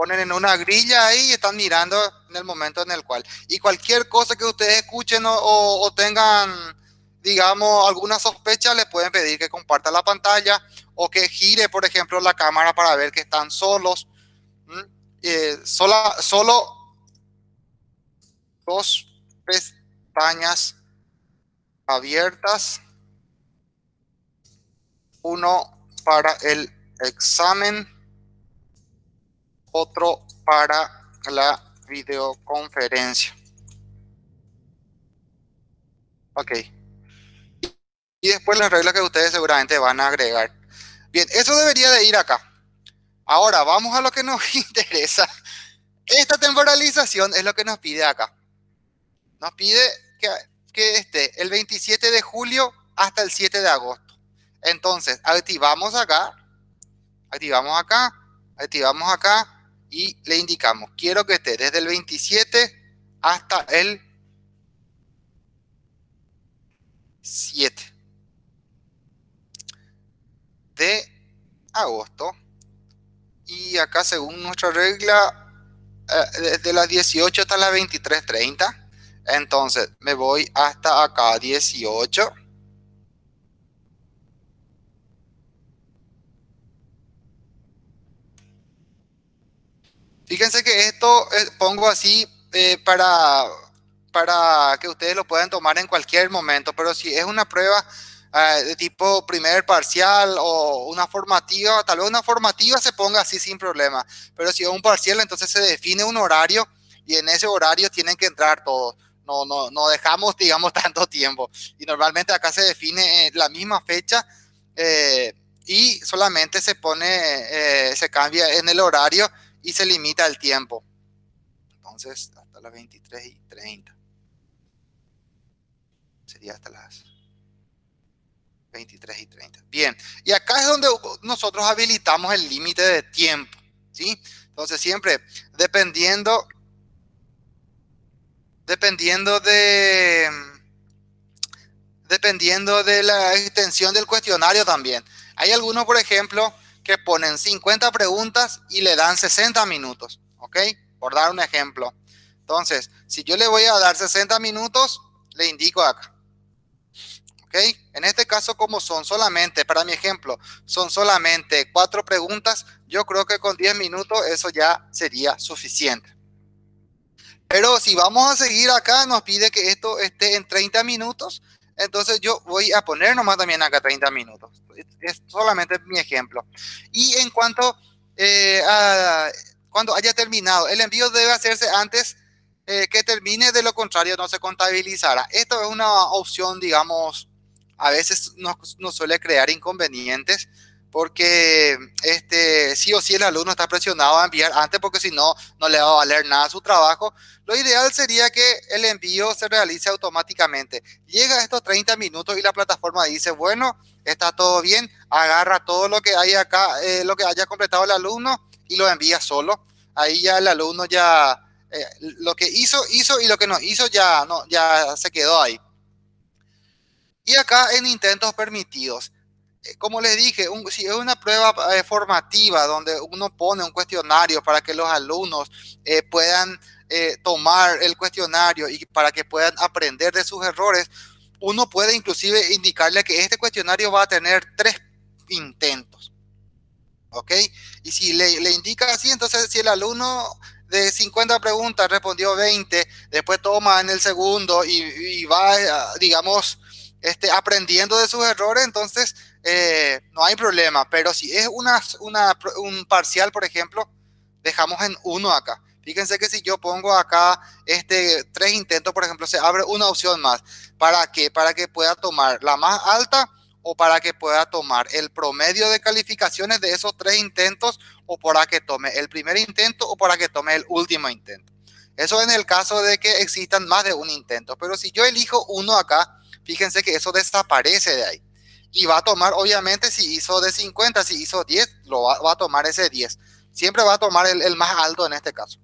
ponen en una grilla ahí y están mirando en el momento en el cual. Y cualquier cosa que ustedes escuchen o, tengan, digamos, alguna sospecha, les pueden pedir que comparta la pantalla o que gire, por ejemplo, la cámara para ver que están solos. Eh, sola, solo dos pestañas abiertas. Uno para el examen otro para la videoconferencia. Ok. Y después las reglas que ustedes seguramente van a agregar. Bien, eso debería de ir acá. Ahora, vamos a lo que nos interesa. Esta temporalización es lo que nos pide acá. Nos pide que, que esté el 27 de julio hasta el 7 de agosto. Entonces, activamos acá. Activamos acá. Activamos acá y le indicamos, quiero que esté desde el 27 hasta el 7 de agosto. Y acá según nuestra regla, eh, desde las 18 hasta las 23.30. Entonces me voy hasta acá 18. Fíjense que esto eh, pongo así eh, para, para que ustedes lo puedan tomar en cualquier momento, pero si es una prueba eh, de tipo primer parcial o una formativa, tal vez una formativa se ponga así sin problema, pero si es un parcial entonces se define un horario y en ese horario tienen que entrar todos. No, no, no dejamos, digamos, tanto tiempo. Y normalmente acá se define la misma fecha y solamente se pone, se cambia en el horario y se limita el tiempo. Entonces, hasta las 23 y 30. Sería hasta las 23 y 30. Bien, y acá es donde nosotros habilitamos el límite de tiempo, ¿sí? Entonces, siempre dependiendo, dependiendo de, dependiendo de la extensión del cuestionario también. Hay algunos, por ejemplo, que ponen 50 preguntas y le dan 60 minutos, ¿ok? Por dar un ejemplo. Entonces, si yo le voy a dar 60 minutos, le indico acá. ¿Ok? En este caso, como son solamente, para mi ejemplo, son solamente cuatro preguntas, yo creo que con 10 minutos eso ya sería suficiente. Pero si vamos a seguir acá, nos pide que esto esté en 30 minutos. Entonces yo voy a poner nomás también acá 30 minutos. Es solamente mi ejemplo. Y en cuanto eh, a cuando haya terminado, el envío debe hacerse antes eh, que termine, de lo contrario no se contabilizará. Esto es una opción, digamos, a veces nos, suele crear inconvenientes porque este, sí o sí el alumno está presionado a enviar antes porque si no, no le va a valer nada su trabajo. Lo ideal sería que el envío se realice automáticamente. Llega a estos 30 minutos y la plataforma dice, bueno, está todo bien, agarra todo lo que hay acá, eh, lo que haya completado el alumno y lo envía solo. Ahí ya el alumno ya, eh, lo que hizo, hizo y lo que no hizo ya, no, ya se quedó ahí. Y acá en intentos permitidos como les dije, si es una prueba eh, formativa donde uno pone un cuestionario para que los alumnos eh, puedan tomar el cuestionario y para que puedan aprender de sus errores, uno puede inclusive indicarle que este cuestionario va a tener tres intentos. ¿Ok? Y si le, le indica así, entonces si el alumno de 50 preguntas respondió 20, después toma en el segundo y, y va, digamos, este, aprendiendo de sus errores, entonces eh, no hay problema. Pero si es una, un parcial, por ejemplo, dejamos en uno acá. Fíjense que si yo pongo acá este, tres intentos, por ejemplo, se abre una opción más. ¿Para qué? Para que pueda tomar la más alta o para que pueda tomar el promedio de calificaciones de esos tres intentos o para que tome el primer intento o para que tome el último intento. Eso en el caso de que existan más de un intento. Pero si yo elijo uno acá, fíjense que eso desaparece de ahí. Y va a tomar, obviamente, si hizo de 50, si hizo 10, lo va, a tomar ese 10. Siempre va a tomar el, más alto en este caso.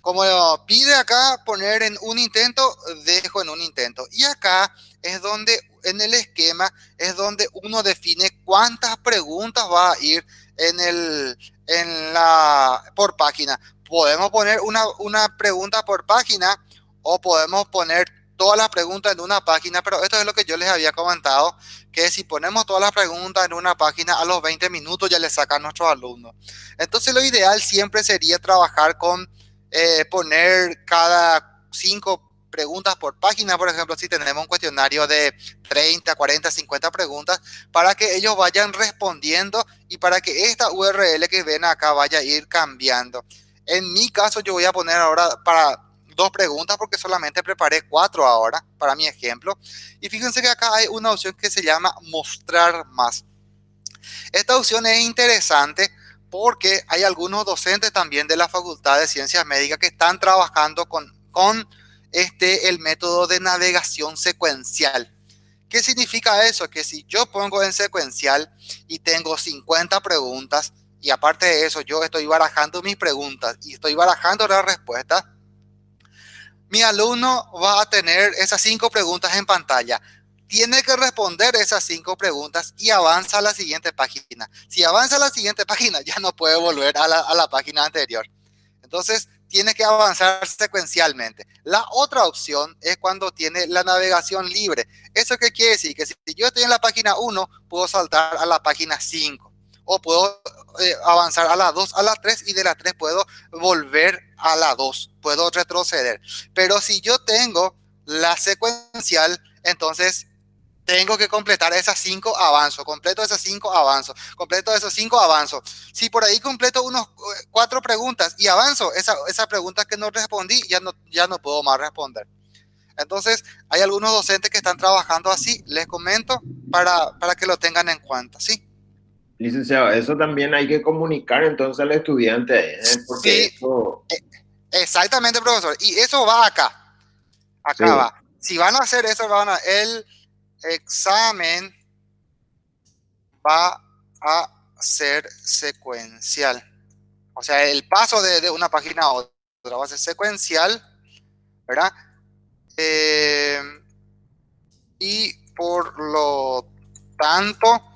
Como pide acá poner en un intento, dejo en un intento. Y acá es donde, en el esquema, es donde uno define cuántas preguntas va a ir en el, en la, por página. Podemos poner una, una pregunta por página o podemos poner todas las preguntas en una página, pero esto es lo que yo les había comentado, que si ponemos todas las preguntas en una página, a los 20 minutos ya le sacan nuestros alumnos. Entonces lo ideal siempre sería trabajar con eh, poner cada cinco preguntas por página, por ejemplo, si tenemos un cuestionario de 30, 40, 50 preguntas, para que ellos vayan respondiendo y para que esta URL que ven acá vaya a ir cambiando. En mi caso, yo voy a poner ahora para dos preguntas porque solamente preparé cuatro ahora para mi ejemplo. Y fíjense que acá hay una opción que se llama mostrar más. Esta opción es interesante porque hay algunos docentes también de la Facultad de Ciencias Médicas que están trabajando con, con este, el método de navegación secuencial. ¿Qué significa eso? Que si yo pongo en secuencial y tengo 50 preguntas, y aparte de eso yo estoy barajando mis preguntas y estoy barajando las respuestas, mi alumno va a tener esas cinco preguntas en pantalla. Tiene que responder esas cinco preguntas y avanza a la siguiente página. Si avanza a la siguiente página, ya no puede volver a la, página anterior. Entonces, tiene que avanzar secuencialmente. La otra opción es cuando tiene la navegación libre. ¿Eso qué quiere decir? Que si yo estoy en la página 1, puedo saltar a la página 5. O puedo eh, avanzar a la 2, a la 3 y de la 3 puedo volver a la 2, puedo retroceder. Pero si yo tengo la secuencial, entonces tengo que completar esas 5 avanzo, completo esas 5 avanzo, completo esos 5 avanzo. Si por ahí completo unos eh, cuatro preguntas y avanzo, esa, esa pregunta que no respondí, ya no, ya no puedo más responder. Entonces, hay algunos docentes que están trabajando así, les comento para, para que lo tengan en cuenta, ¿sí? Licenciado, eso también hay que comunicar entonces al estudiante. ¿eh? sí, e, exactamente, profesor. Y eso va acá. Acá va. Si van a hacer eso, van a, el examen va a ser secuencial. O sea, el paso de, una página a otra va a ser secuencial, ¿verdad? Eh, y por lo tanto,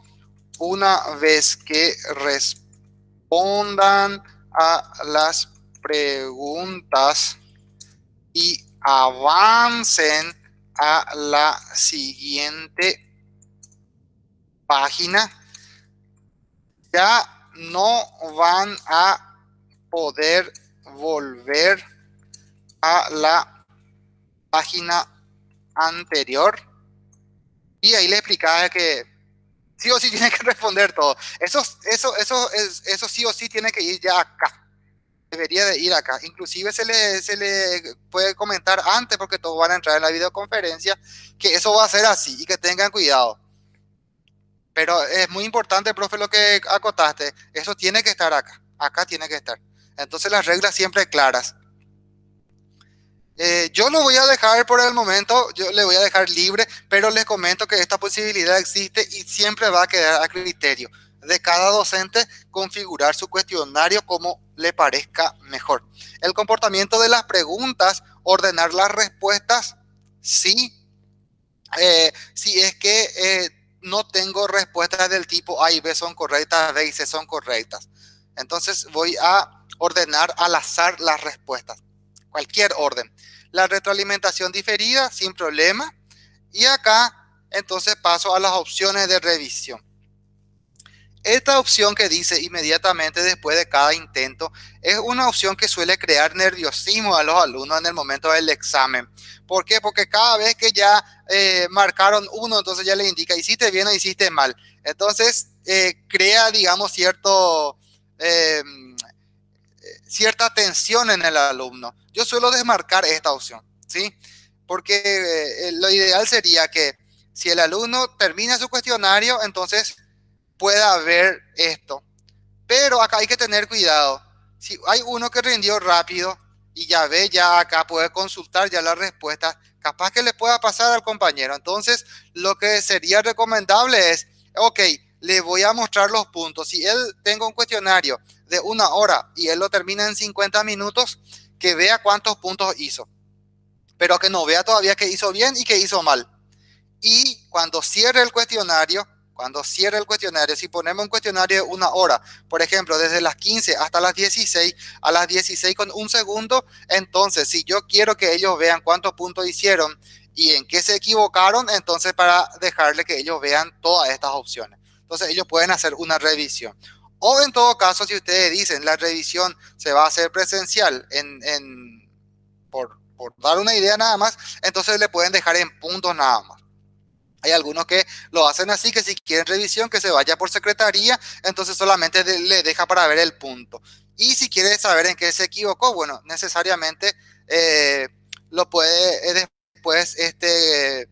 una vez que respondan a las preguntas y avancen a la siguiente página, ya no van a poder volver a la página anterior. Y ahí le explicaba que sí o sí tiene que responder todo. Eso, eso, eso, eso sí o sí tiene que ir ya acá. Debería de ir acá. Inclusive se le, se le puede comentar antes, porque todos van a entrar en la videoconferencia, que eso va a ser así y que tengan cuidado. Pero es muy importante, profe, lo que acotaste. Eso tiene que estar acá. Acá tiene que estar. Entonces las reglas siempre claras. Eh, yo lo voy a dejar por el momento, yo le voy a dejar libre, pero les comento que esta posibilidad existe y siempre va a quedar a criterio de cada docente configurar su cuestionario como le parezca mejor. El comportamiento de las preguntas, ordenar las respuestas, sí. Eh, si es que eh, no tengo respuestas del tipo A y B son correctas, B y C son correctas. Entonces voy a ordenar al azar las respuestas. Cualquier orden. La retroalimentación diferida, sin problema. Y acá, entonces paso a las opciones de revisión. Esta opción que dice inmediatamente después de cada intento es una opción que suele crear nerviosismo a los alumnos en el momento del examen. ¿Por qué? Porque cada vez que ya eh, marcaron uno, entonces ya le indica hiciste bien o hiciste mal. Entonces eh, crea, digamos, cierto, em, cierta tensión en el alumno. Yo suelo desmarcar esta opción, ¿sí? Porque eh, lo ideal sería que si el alumno termina su cuestionario, entonces pueda ver esto. Pero acá hay que tener cuidado. Si hay uno que rindió rápido y ya ve, ya acá puede consultar ya la respuesta, capaz que le pueda pasar al compañero. Entonces, lo que sería recomendable es, ok, le voy a mostrar los puntos. Si él tenga un cuestionario de una hora y él lo termina en 50 minutos, que vea cuántos puntos hizo. Pero que no vea todavía que hizo bien y que hizo mal. Y cuando cierre el cuestionario, cuando cierre el cuestionario, si ponemos un cuestionario de una hora, por ejemplo, desde las 15 hasta las 16, a las 16 con un segundo, entonces si yo quiero que ellos vean cuántos puntos hicieron y en qué se equivocaron, entonces para dejarle que ellos vean todas estas opciones. Entonces ellos pueden hacer una revisión. O en todo caso, si ustedes dicen la revisión se va a hacer presencial en, por, dar una idea nada más, entonces le pueden dejar en puntos nada más. Hay algunos que lo hacen así, que si quieren revisión, que se vaya por secretaría, entonces solamente le deja para ver el punto. Y si quiere saber en qué se equivocó, bueno, necesariamente eh, lo puede eh, después este,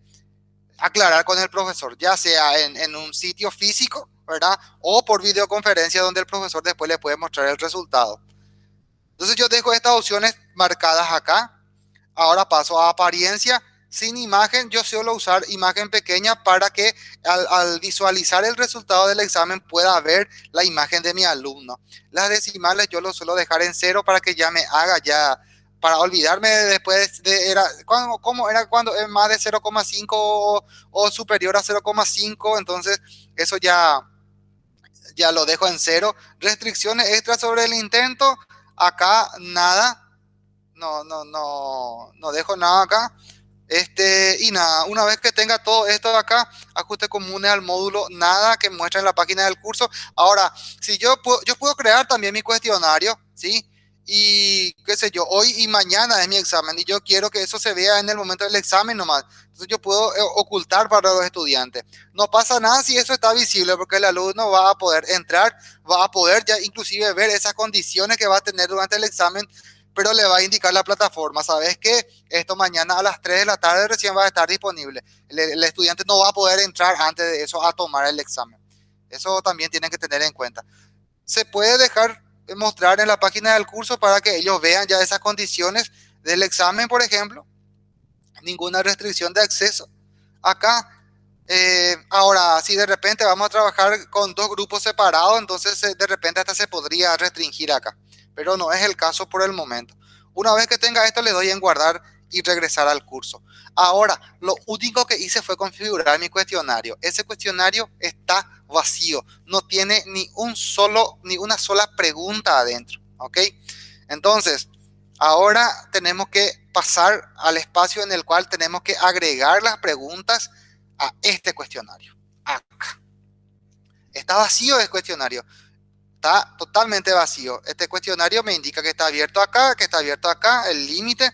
aclarar con el profesor, ya sea en, un sitio físico, ¿verdad? O por videoconferencia donde el profesor después le puede mostrar el resultado. Entonces yo dejo estas opciones marcadas acá. Ahora paso a apariencia sin imagen, yo suelo usar imagen pequeña para que al, visualizar el resultado del examen pueda ver la imagen de mi alumno. Las decimales yo lo suelo dejar en cero para que ya me haga ya, para olvidarme después de, era, ¿cómo era cuando es más de 0,5 o, o, superior a 0,5? Entonces eso ya, ya lo dejo en cero. Restricciones extras sobre el intento, acá nada. No, no, no, no dejo nada acá. Este, y nada, una vez que tenga todo esto de acá, ajuste comunes al módulo, nada que muestre en la página del curso. Ahora, si yo puedo, yo puedo crear también mi cuestionario, ¿sí? Y qué sé yo, hoy y mañana es mi examen y yo quiero que eso se vea en el momento del examen nomás. Entonces yo puedo eh, ocultar para los estudiantes. No pasa nada si eso está visible porque el alumno va a poder entrar, va a poder ya inclusive ver esas condiciones que va a tener durante el examen pero le va a indicar la plataforma, ¿sabes qué? Esto mañana a las 3 de la tarde recién va a estar disponible. El, estudiante no va a poder entrar antes de eso a tomar el examen. Eso también tienen que tener en cuenta. Se puede dejar mostrar en la página del curso para que ellos vean ya esas condiciones del examen, por ejemplo. Ninguna restricción de acceso. Acá, eh, ahora, si de repente vamos a trabajar con dos grupos separados, entonces eh, de repente hasta se podría restringir acá pero no es el caso por el momento. Una vez que tenga esto, le doy en guardar y regresar al curso. Ahora, lo único que hice fue configurar mi cuestionario. Ese cuestionario está vacío, no tiene ni un solo, ni una sola pregunta adentro, ¿ok? Entonces, ahora tenemos que pasar al espacio en el cual tenemos que agregar las preguntas a este cuestionario. Acá. Está vacío el cuestionario está totalmente vacío. Este cuestionario me indica que está abierto acá, que está abierto acá, el límite.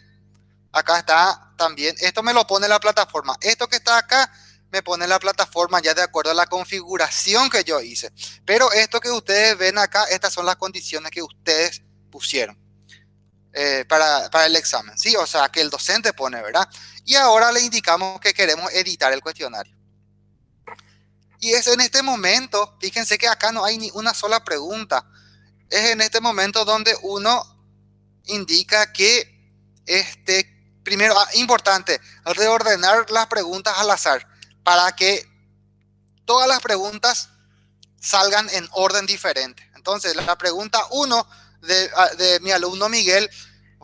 Acá está también, esto me lo pone la plataforma. Esto que está acá me pone la plataforma ya de acuerdo a la configuración que yo hice. Pero esto que ustedes ven acá, estas son las condiciones que ustedes pusieron eh, para, para el examen. Sí, o sea, que el docente pone, ¿verdad? Y ahora le indicamos que queremos editar el cuestionario. Y es en este momento, fíjense que acá no hay ni una sola pregunta. Es en este momento donde uno indica que, este, primero, ah, importante, reordenar las preguntas al azar para que todas las preguntas salgan en orden diferente. Entonces, la pregunta 1 de, ah, de, mi alumno Miguel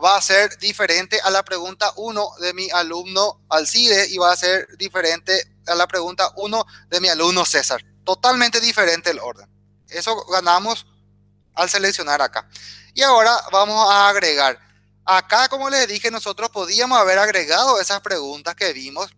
va a ser diferente a la pregunta 1 de mi alumno Alcide y va a ser diferente a la pregunta 1 de mi alumno César. Totalmente diferente el orden. Eso ganamos al seleccionar acá. Y ahora vamos a agregar. Acá, como les dije, nosotros podíamos haber agregado esas preguntas que vimos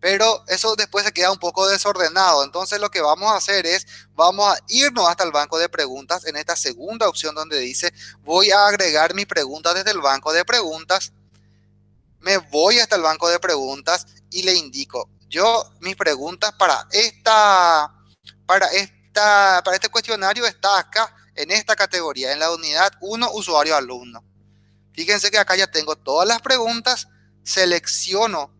pero eso después se queda un poco desordenado. Entonces lo que vamos a hacer es, vamos a irnos hasta el banco de preguntas en esta segunda opción donde dice, voy a agregar mi pregunta desde el banco de preguntas. Me voy hasta el banco de preguntas y le indico, yo mis preguntas para esta, para esta, para este cuestionario está acá en esta categoría, en la unidad 1, usuario alumno. Fíjense que acá ya tengo todas las preguntas, selecciono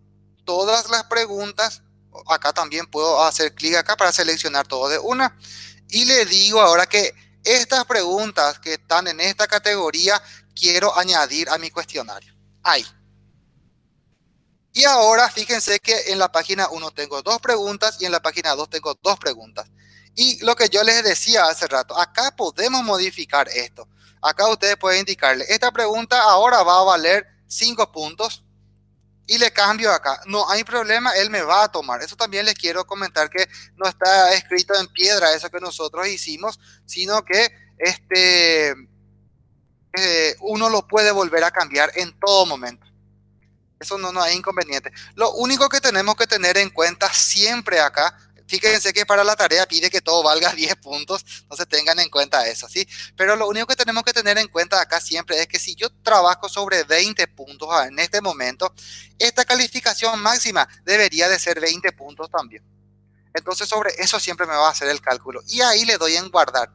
todas las preguntas. Acá también puedo hacer clic acá para seleccionar todo de una. Y le digo ahora que estas preguntas que están en esta categoría quiero añadir a mi cuestionario. Ahí. Y ahora fíjense que en la página 1 tengo dos preguntas y en la página 2 tengo dos preguntas. Y lo que yo les decía hace rato, acá podemos modificar esto. Acá ustedes pueden indicarle, esta pregunta ahora va a valer 5 puntos y le cambio acá. No hay problema, él me va a tomar. Eso también les quiero comentar que no está escrito en piedra eso que nosotros hicimos, sino que este, eh, uno lo puede volver a cambiar en todo momento. Eso no, no hay inconveniente. Lo único que tenemos que tener en cuenta siempre acá Fíjense que para la tarea pide que todo valga 10 puntos, se tengan en cuenta eso, ¿sí? Pero lo único que tenemos que tener en cuenta acá siempre es que si yo trabajo sobre 20 puntos en este momento, esta calificación máxima debería de ser 20 puntos también. Entonces sobre eso siempre me va a hacer el cálculo y ahí le doy en guardar.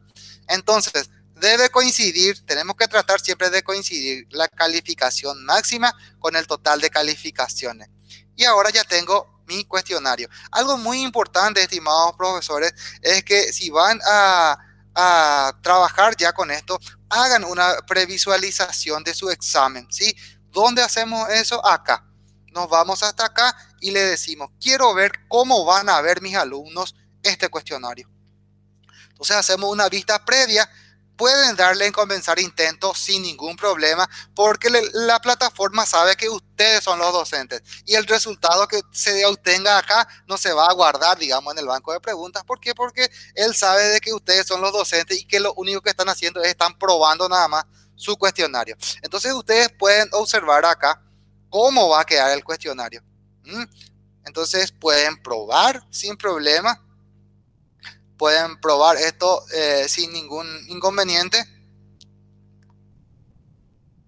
Entonces debe coincidir, tenemos que tratar siempre de coincidir la calificación máxima con el total de calificaciones. Y ahora ya tengo mi cuestionario. Algo muy importante, estimados profesores, es que si van a, trabajar ya con esto, hagan una previsualización de su examen, ¿sí? ¿Dónde hacemos eso? Acá. Nos vamos hasta acá y le decimos, quiero ver cómo van a ver mis alumnos este cuestionario. Entonces hacemos una vista previa pueden darle en comenzar intentos sin ningún problema porque la plataforma sabe que ustedes son los docentes y el resultado que se obtenga acá no se va a guardar, digamos, en el banco de preguntas. ¿Por qué? Porque él sabe de que ustedes son los docentes y que lo único que están haciendo es están probando nada más su cuestionario. Entonces ustedes pueden observar acá cómo va a quedar el cuestionario. Entonces pueden probar sin problema pueden probar esto eh, sin ningún inconveniente.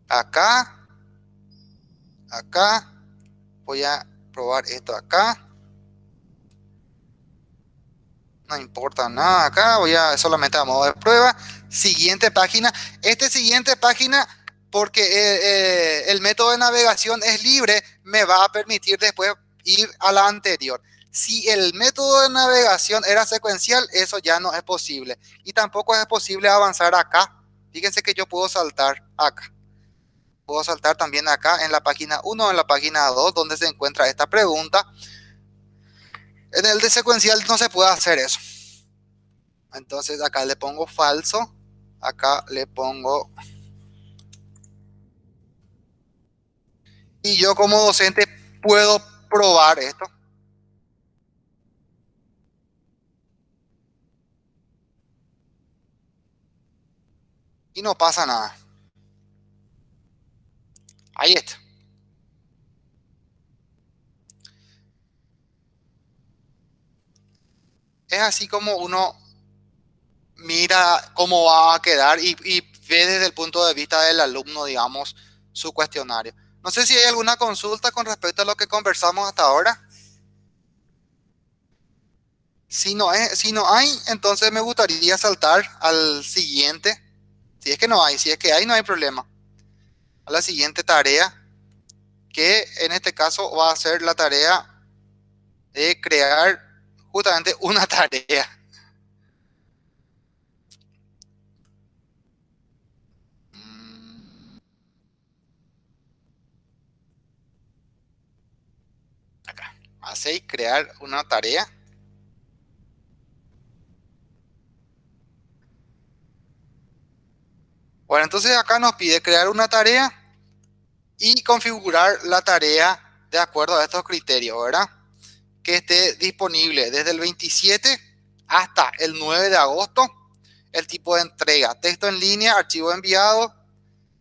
Acá, acá, voy a probar esto acá. No importa nada acá, voy a solamente a modo de prueba. Siguiente página. Este siguiente página, porque eh, eh, el método de navegación es libre, me va a permitir después ir a la anterior. Si el método de navegación era secuencial, eso ya no es posible. Y tampoco es posible avanzar acá. Fíjense que yo puedo saltar acá. Puedo saltar también acá en la página 1 en la página 2 donde se encuentra esta pregunta. En el de secuencial no se puede hacer eso. Entonces acá le pongo falso. Acá le pongo... Y yo como docente puedo probar esto. Y no pasa nada. Ahí está. Es así como uno mira cómo va a quedar y, ve desde el punto de vista del alumno, digamos, su cuestionario. No sé si hay alguna consulta con respecto a lo que conversamos hasta ahora. Si no, si no hay, entonces me gustaría saltar al siguiente. Si es que no hay, si es que hay, no hay problema. A la siguiente tarea, que en este caso va a ser la tarea de crear justamente una tarea. Acá, hace crear una tarea. Bueno, entonces acá nos pide crear una tarea y configurar la tarea de acuerdo a estos criterios, ¿verdad? Que esté disponible desde el 27 hasta el 9 de agosto. El tipo de entrega, texto en línea, archivo enviado,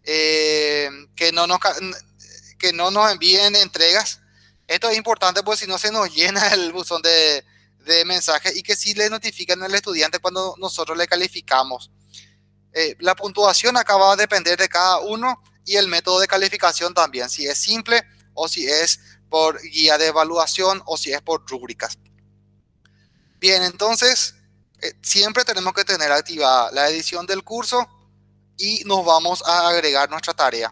eh, que, no nos, que no nos envíen entregas. Esto es importante porque si no se nos llena el buzón de, de mensajes y que sí le notifican al estudiante cuando nosotros le calificamos. Eh, la puntuación acá va a depender de cada uno y el método de calificación también, si es simple o si es por guía de evaluación o si es por rúbricas. Bien, entonces eh, siempre tenemos que tener activada la edición del curso y nos vamos a agregar nuestra tarea.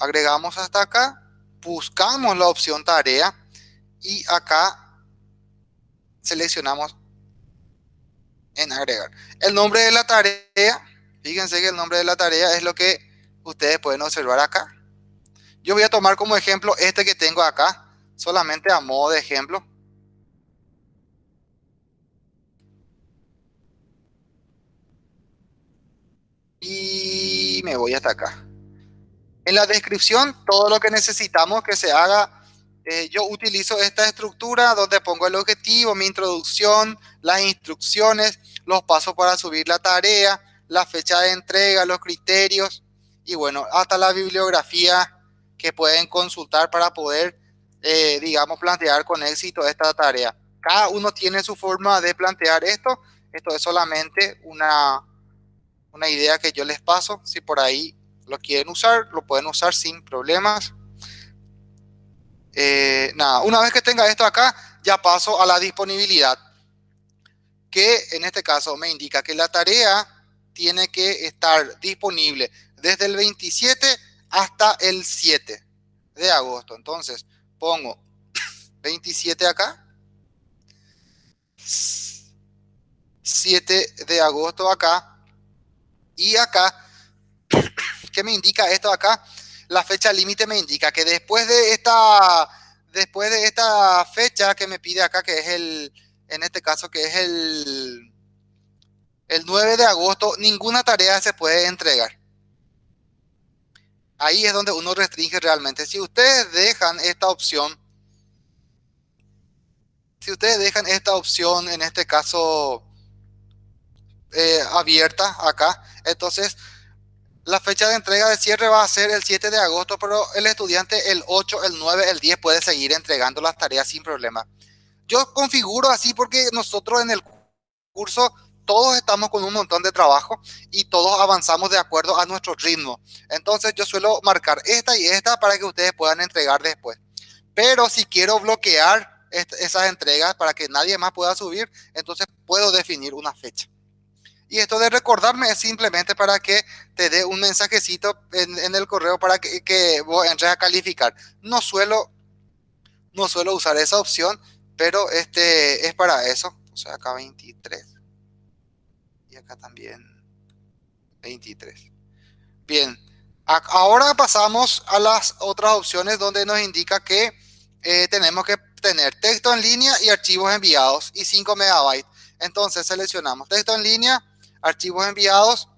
Agregamos hasta acá, buscamos la opción tarea y acá seleccionamos en agregar. El nombre de la tarea, fíjense que el nombre de la tarea es lo que ustedes pueden observar acá. Yo voy a tomar como ejemplo este que tengo acá, solamente a modo de ejemplo. Y me voy hasta acá. En la descripción, todo lo que necesitamos que se haga, eh, yo utilizo esta estructura donde pongo el objetivo, mi introducción, las instrucciones, los pasos para subir la tarea, la fecha de entrega, los criterios, y bueno, hasta la bibliografía que pueden consultar para poder, eh, digamos, plantear con éxito esta tarea. Cada uno tiene su forma de plantear esto. Esto es solamente una, una idea que yo les paso. Si por ahí lo quieren usar, lo pueden usar sin problemas. Eh, nada, una vez que tenga esto acá, ya paso a la disponibilidad. Que en este caso me indica que la tarea tiene que estar disponible desde el 27 hasta el 7 de agosto. Entonces, pongo 27 acá. 7 de agosto acá. Y acá, ¿qué me indica esto acá? La fecha límite me indica que después de esta después de esta fecha que me pide acá, que es el, en este caso, que es el, el 9 de agosto, ninguna tarea se puede entregar ahí es donde uno restringe realmente. Si ustedes dejan esta opción, si ustedes dejan esta opción, en este caso, eh, abierta acá, entonces la fecha de entrega de cierre va a ser el 7 de agosto, pero el estudiante el 8, el 9, el 10 puede seguir entregando las tareas sin problema. Yo configuro así porque nosotros en el curso todos estamos con un montón de trabajo y todos avanzamos de acuerdo a nuestro ritmo. Entonces yo suelo marcar esta y esta para que ustedes puedan entregar después. Pero si quiero bloquear esas entregas para que nadie más pueda subir, entonces puedo definir una fecha. Y esto de recordarme es simplemente para que te dé un mensajecito en, el correo para que, que vos entres a calificar. No suelo, no suelo usar esa opción, pero este es para eso. O sea, acá 23 acá también 23. Bien, ahora pasamos a las otras opciones donde nos indica que eh, tenemos que tener texto en línea y archivos enviados y 5 megabytes. Entonces seleccionamos texto en línea, archivos enviados.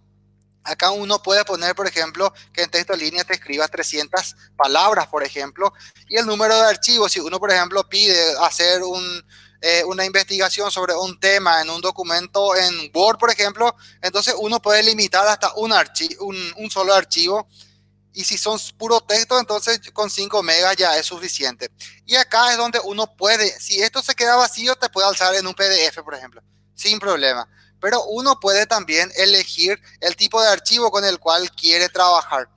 Acá uno puede poner, por ejemplo, que en texto línea te escribas 300 palabras, por ejemplo, y el número de archivos. Si uno, por ejemplo, pide hacer eh, una investigación sobre un tema en un documento en Word, por ejemplo, entonces uno puede limitar hasta un, un solo archivo. Y si son puro texto, entonces con 5 megas ya es suficiente. Y acá es donde uno puede, si esto se queda vacío, te puede alzar en un PDF, por ejemplo, sin problema. Pero uno puede también elegir el tipo de archivo con el cual quiere trabajar.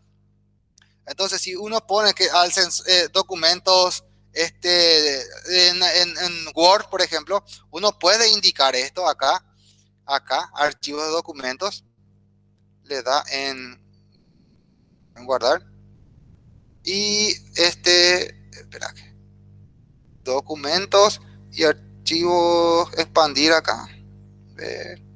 Entonces, si uno pone que alcen eh, documentos este, en, Word, por ejemplo, uno puede indicar esto acá, acá, archivos de documentos, le da en, guardar. Y este, espera, documentos y archivo expandir acá. Ver.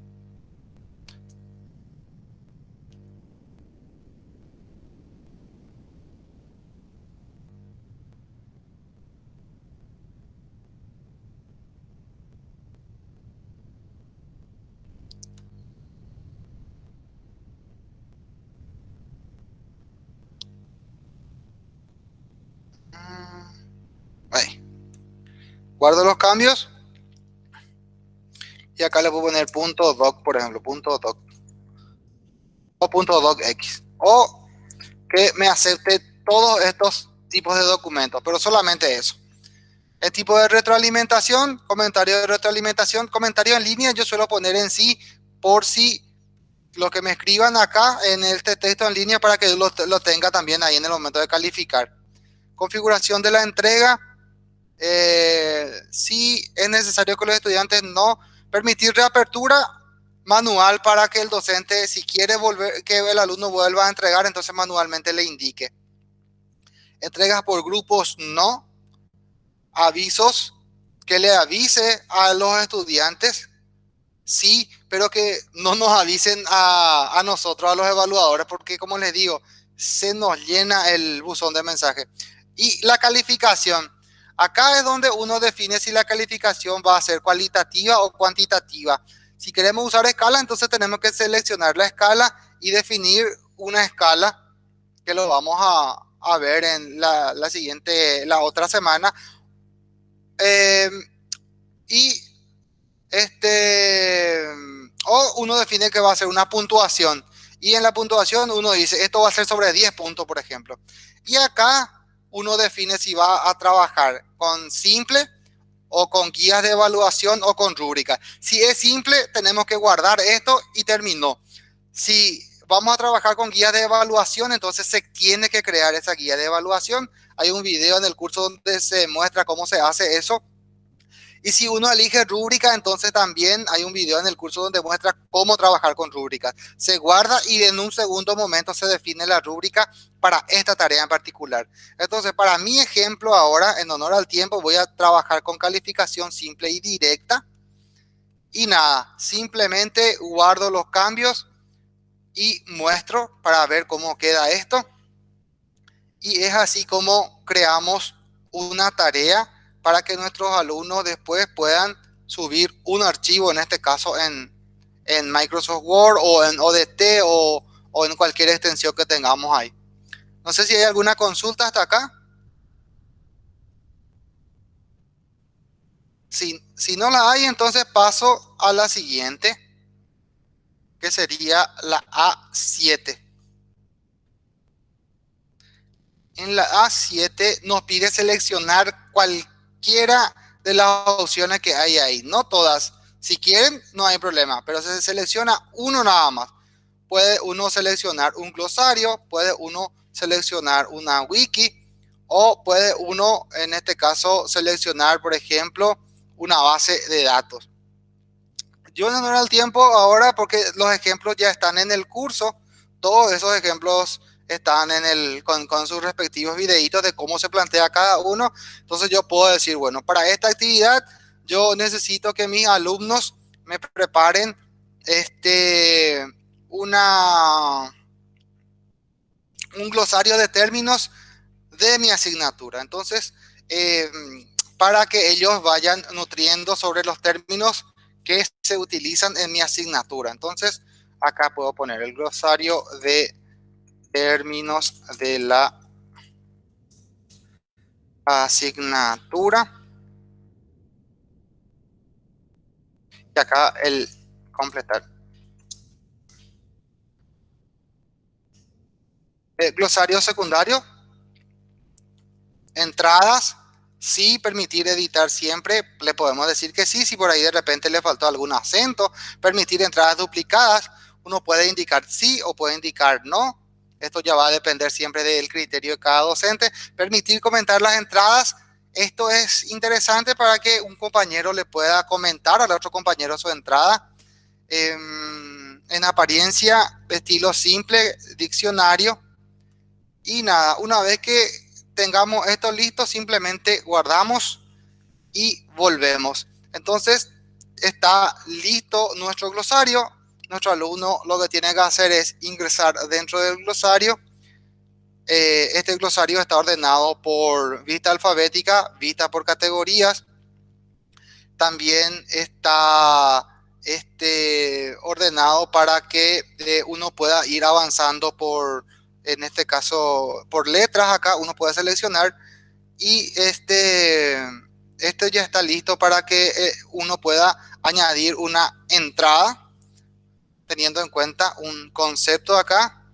Ahí. Guardo los cambios. Y acá le puedo poner punto doc, por ejemplo, punto doc. O punto docx. O que me acepte todos estos tipos de documentos, pero solamente eso. El tipo de retroalimentación, comentario de retroalimentación, comentario en línea, yo suelo poner en sí por si lo que me escriban acá en este texto en línea para que lo, lo tenga también ahí en el momento de calificar. Configuración de la entrega, eh, si es necesario que los estudiantes no permitir reapertura manual para que el docente, si quiere volver, que el alumno vuelva a entregar, entonces manualmente le indique. Entregas por grupos, no. Avisos, que le avise a los estudiantes, sí, pero que no nos avisen a, a nosotros, a los evaluadores, porque como les digo, se nos llena el buzón de mensaje. Y la calificación, Acá es donde uno define si la calificación va a ser cualitativa o cuantitativa. Si queremos usar escala, entonces tenemos que seleccionar la escala y definir una escala que lo vamos a, ver en la, siguiente, la otra semana. Eh, y este, o uno define que va a ser una puntuación. Y en la puntuación uno dice, esto va a ser sobre 10 puntos, por ejemplo. Y acá uno define si va a trabajar con simple o con guías de evaluación o con rúbrica. Si es simple, tenemos que guardar esto y terminó. Si vamos a trabajar con guías de evaluación, entonces se tiene que crear esa guía de evaluación. Hay un video en el curso donde se muestra cómo se hace eso y si uno elige rúbrica, entonces también hay un video en el curso donde muestra cómo trabajar con rúbricas. Se guarda y en un segundo momento se define la rúbrica para esta tarea en particular. Entonces, para mi ejemplo ahora, en honor al tiempo, voy a trabajar con calificación simple y directa. Y nada, simplemente guardo los cambios y muestro para ver cómo queda esto. Y es así como creamos una tarea para que nuestros alumnos después puedan subir un archivo, en este caso en, Microsoft Word o en ODT o, o en cualquier extensión que tengamos ahí. No sé si hay alguna consulta hasta acá. Si, si, no la hay, entonces paso a la siguiente, que sería la A7. En la A7 nos pide seleccionar cualquier de las opciones que hay ahí. No todas. Si quieren, no hay problema, pero se selecciona uno nada más. Puede uno seleccionar un glosario, puede uno seleccionar una wiki o puede uno, en este caso, seleccionar, por ejemplo, una base de datos. Yo no era el tiempo ahora porque los ejemplos ya están en el curso. Todos esos ejemplos están en el, con, sus respectivos videitos de cómo se plantea cada uno. Entonces yo puedo decir, bueno, para esta actividad yo necesito que mis alumnos me preparen este, una, un glosario de términos de mi asignatura. Entonces, eh, para que ellos vayan nutriendo sobre los términos que se utilizan en mi asignatura. Entonces, acá puedo poner el glosario de términos de la asignatura. Y acá el completar. El glosario secundario. Entradas. Sí, permitir editar siempre. Le podemos decir que sí. Si por ahí de repente le faltó algún acento. Permitir entradas duplicadas. Uno puede indicar sí o puede indicar no esto ya va a depender siempre del criterio de cada docente. Permitir comentar las entradas. Esto es interesante para que un compañero le pueda comentar al otro compañero su entrada. Em, en apariencia, estilo simple, diccionario. Y nada, una vez que tengamos esto listo, simplemente guardamos y volvemos. Entonces, está listo nuestro glosario. Nuestro alumno lo que tiene que hacer es ingresar dentro del glosario. Eh, este glosario está ordenado por vista alfabética, vista por categorías. También está este, ordenado para que eh, uno pueda ir avanzando por, en este caso, por letras acá, uno puede seleccionar y este, este ya está listo para que eh, uno pueda añadir una entrada teniendo en cuenta un concepto acá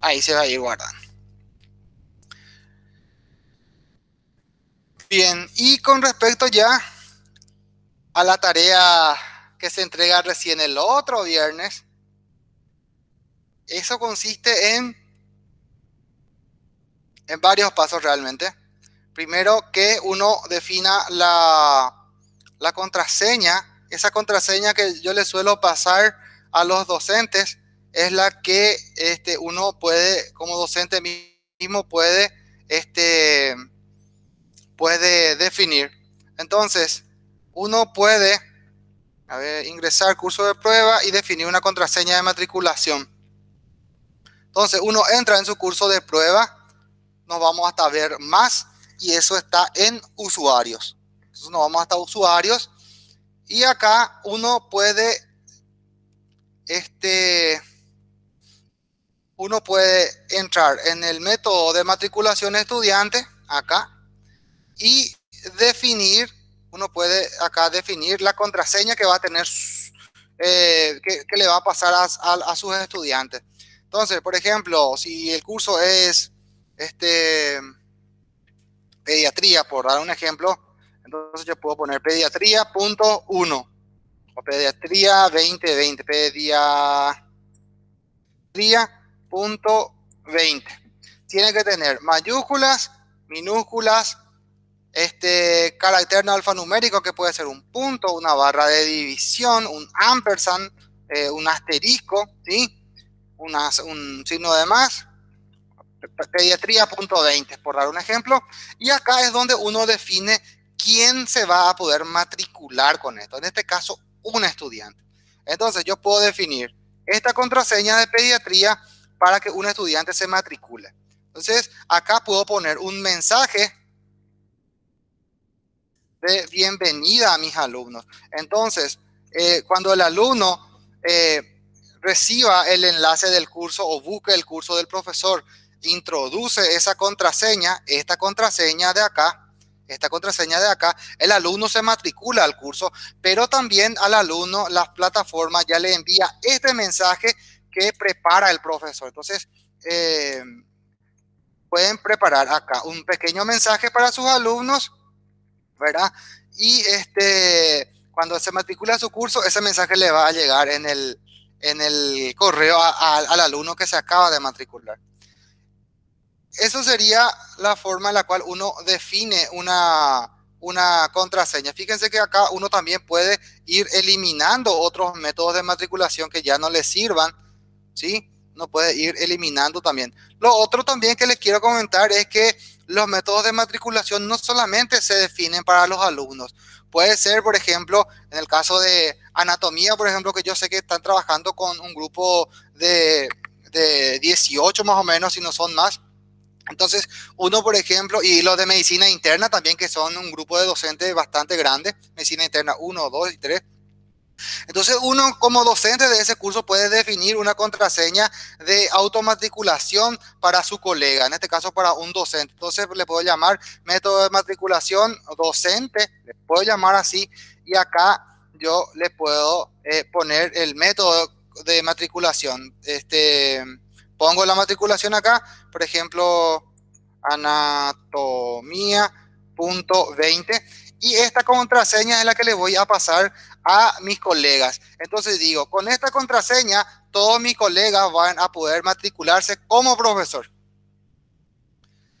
ahí se va a ir guardando. Bien, y con respecto ya a la tarea que se entrega recién el otro viernes, eso consiste en, en varios pasos realmente. Primero que uno defina la, la contraseña, esa contraseña que yo le suelo pasar a los docentes es la que este, uno puede, como docente mismo, puede, este, puede definir. Entonces, uno puede a ver, ingresar curso de prueba y definir una contraseña de matriculación. Entonces, uno entra en su curso de prueba, nos vamos hasta ver más y eso está en usuarios. Entonces, nos vamos hasta usuarios y acá uno puede este, uno puede entrar en el método de matriculación estudiante, acá, y definir, uno puede acá definir la contraseña que va a tener, eh, que, le va a pasar a, sus estudiantes. Entonces, por ejemplo, si el curso es este, pediatría, por dar un ejemplo, entonces yo puedo poner pediatría.1 o pediatría 2020, pediatría punto 20. Tiene que tener mayúsculas, minúsculas, este carácter alfanumérico que puede ser un punto, una barra de división, un ampersand, eh, un asterisco, ¿sí? un signo de más, pediatría.20, por dar un ejemplo. Y acá es donde uno define quién se va a poder matricular con esto. En este caso, un estudiante. Entonces, yo puedo definir esta contraseña de pediatría para que un estudiante se matricule. Entonces, acá puedo poner un mensaje de bienvenida a mis alumnos. Entonces, eh, cuando el alumno eh, reciba el enlace del curso o busque el curso del profesor, introduce esa contraseña, esta contraseña de acá, esta contraseña de acá, el alumno se matricula al curso, pero también al alumno la plataforma ya le envía este mensaje que prepara el profesor. Entonces, eh, pueden preparar acá un pequeño mensaje para sus alumnos, ¿verdad? Y este, cuando se matricula su curso, ese mensaje le va a llegar en el, en el correo al alumno que se acaba de matricular. Eso sería la forma en la cual uno define una, una contraseña. Fíjense que acá uno también puede ir eliminando otros métodos de matriculación que ya no le sirvan ¿sí? No puede ir eliminando también. Lo otro también que les quiero comentar es que los métodos de matriculación no solamente se definen para los alumnos. Puede ser, por ejemplo, en el caso de anatomía, por ejemplo, que yo sé que están trabajando con un grupo de, de 18 más o menos, si no son más. Entonces, uno, por ejemplo, y los de medicina interna también, que son un grupo de docentes bastante grande, medicina interna 1, 2 y 3. Entonces uno como docente de ese curso puede definir una contraseña de automatriculación para su colega, en este caso para un docente. Entonces le puedo llamar método de matriculación docente, le puedo llamar así y acá yo le puedo eh, poner el método de matriculación. Este, pongo la matriculación acá, por ejemplo, anatomía.20 y esta contraseña es la que le voy a pasar a mis colegas. Entonces digo, con esta contraseña, todos mis colegas van a poder matricularse como profesor.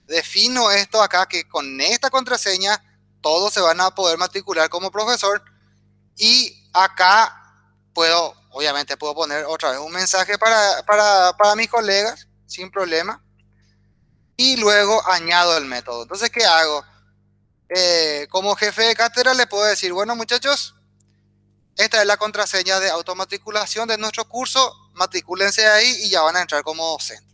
defino esto acá, que con esta contraseña todos se van a poder matricular como profesor. Y acá puedo, obviamente puedo poner otra vez un mensaje para, para, para mis colegas, sin problema. Y luego añado el método. Entonces, ¿qué hago? Eh, como jefe de cátedra le puedo decir, bueno muchachos, esta es la contraseña de automatriculación de nuestro curso, matricúlense ahí y ya van a entrar como docente.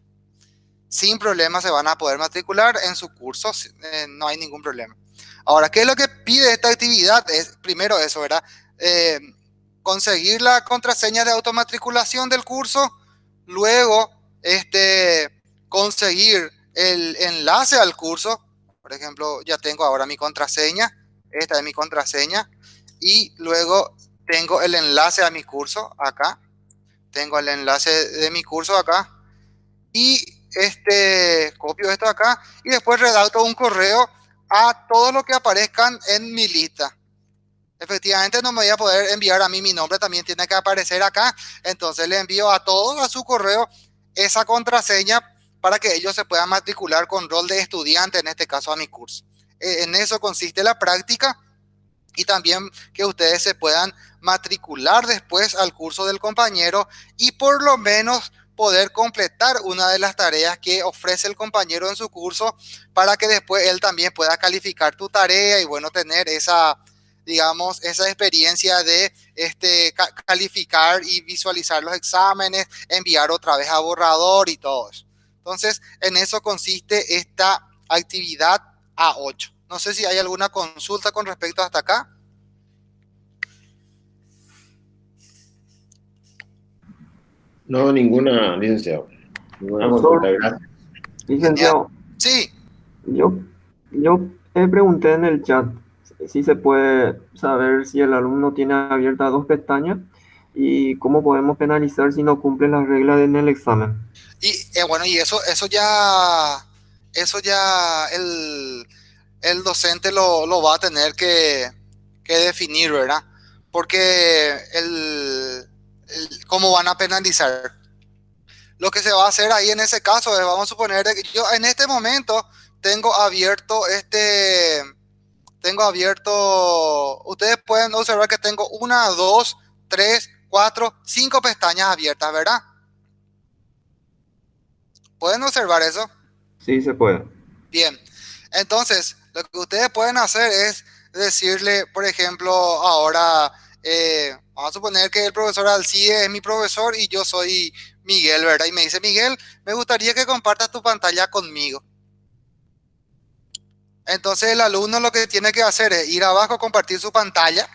Sin problema se van a poder matricular en su curso, eh, no hay ningún problema. Ahora, ¿qué es lo que pide esta actividad? Es primero eso, ¿verdad? Eh, conseguir la contraseña de automatriculación del curso, luego este, conseguir el enlace al curso, por ejemplo, ya tengo ahora mi contraseña, esta es mi contraseña, y luego tengo el enlace a mi curso acá, tengo el enlace de mi curso acá, y este, copio esto acá, y después redacto un correo a todo lo que aparezcan en mi lista. Efectivamente no me voy a poder enviar a mí mi nombre, también tiene que aparecer acá, entonces le envío a todos a su correo esa contraseña para que ellos se puedan matricular con rol de estudiante, en este caso a mi curso. Eh, en eso consiste la práctica y también que ustedes se puedan matricular después al curso del compañero y por lo menos poder completar una de las tareas que ofrece el compañero en su curso para que después él también pueda calificar tu tarea y bueno, tener esa, digamos, esa experiencia de este, calificar y visualizar los exámenes, enviar otra vez a borrador y todo eso. Entonces, en eso consiste esta actividad A8. No sé si hay alguna consulta con respecto hasta acá. No, ninguna, licenciado. Ninguna consulta, gracias. Licenciado. Sí. Yo, yo pregunté en el chat si se puede saber si el alumno tiene abiertas dos pestañas y cómo podemos penalizar si no cumple las reglas en el examen. Y eh, bueno, y eso, eso ya, eso ya el, docente lo, va a tener que, definir, ¿verdad? Porque el, cómo van a penalizar. Lo que se va a hacer ahí en ese caso es, vamos a suponer que yo en este momento tengo abierto este, tengo abierto, ustedes pueden observar que tengo una, dos, tres, cuatro, cinco pestañas abiertas, ¿verdad? ¿Pueden observar eso? Sí, se puede. Bien. Entonces, lo que ustedes pueden hacer es decirle, por ejemplo, ahora, eh, vamos a suponer que el profesor Alcide es mi profesor y yo soy Miguel, ¿verdad? Y me dice, Miguel, me gustaría que compartas tu pantalla conmigo. Entonces el alumno lo que tiene que hacer es ir abajo, compartir su pantalla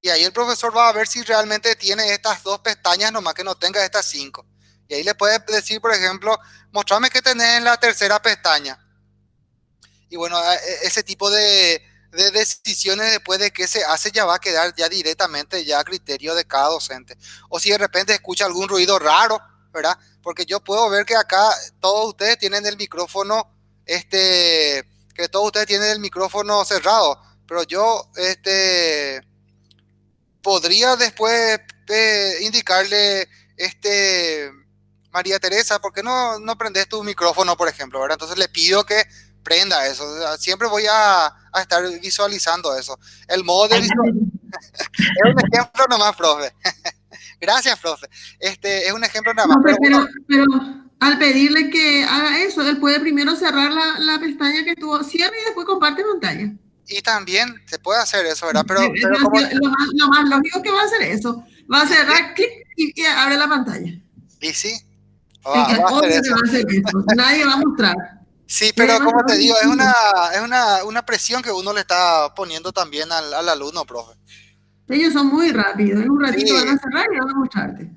y ahí el profesor va a ver si realmente tiene estas dos pestañas, nomás que no tenga estas cinco. Y ahí le puede decir, por ejemplo, mostrame qué tenés en la tercera pestaña. Y bueno, e, ese tipo de, decisiones después de que se hace ya va a quedar ya directamente ya a criterio de cada docente. O si de repente escucha algún ruido raro, ¿verdad? Porque yo puedo ver que acá todos ustedes tienen el micrófono, este, que todos ustedes tienen el micrófono cerrado, pero yo, este, podría después eh, indicarle, este, María Teresa, ¿por qué no, no prendes tu micrófono, por ejemplo? ¿verdad? Entonces le pido que prenda eso. Siempre voy a, estar visualizando eso. El modo de visualización es un ejemplo nomás, profe. Gracias, profe. Este es un ejemplo nada más. pero, pero, al pedirle que haga eso, él puede primero cerrar la, la pestaña que tuvo, cierra y después comparte pantalla. Y también se puede hacer eso, ¿verdad? Pero, lo, más, lógico que va a hacer eso. Va a cerrar, clic y, y abre la pantalla. Y sí, Nadie va a mostrar. Sí, pero como te digo, es una, es una, una presión que uno le está poniendo también al, al alumno, profe. Ellos son muy rápidos, en un ratito van a cerrar y van a mostrarte.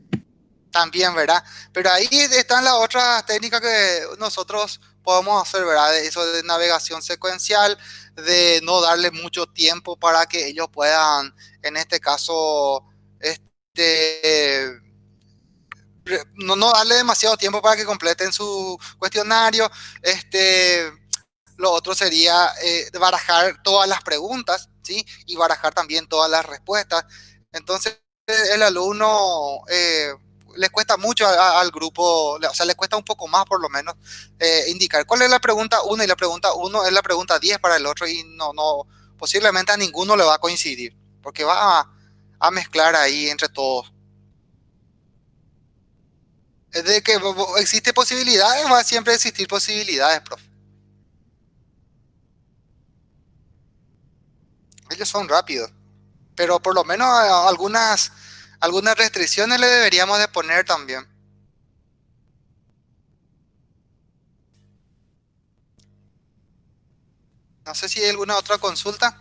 También, ¿verdad? Pero ahí están las otras técnicas que nosotros podemos hacer, ¿verdad? Eso de navegación secuencial, de no darle mucho tiempo para que ellos puedan, en este caso, este no, darle demasiado tiempo para que completen su cuestionario. Este, lo otro sería eh, barajar todas las preguntas, ¿sí? Y barajar también todas las respuestas. Entonces, el alumno, eh, les cuesta mucho al grupo, o sea, les cuesta un poco más por lo menos eh, indicar cuál es la pregunta 1 y la pregunta 1 es la pregunta 10 para el otro y no, no, posiblemente a ninguno le va a coincidir, porque va a mezclar ahí entre todos. Es de que existe posibilidades, va a siempre existir posibilidades, profe. Ellos son rápidos, pero por lo menos algunas algunas restricciones le deberíamos de poner también. No sé si hay alguna otra consulta.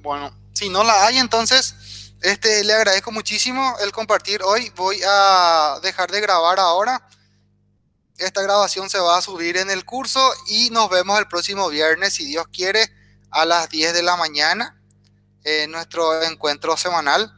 Bueno, si no la hay, entonces este, le agradezco muchísimo el compartir hoy. Voy a dejar de grabar ahora. Esta grabación se va a subir en el curso y nos vemos el próximo viernes, si Dios quiere a las 10 de la mañana en nuestro encuentro semanal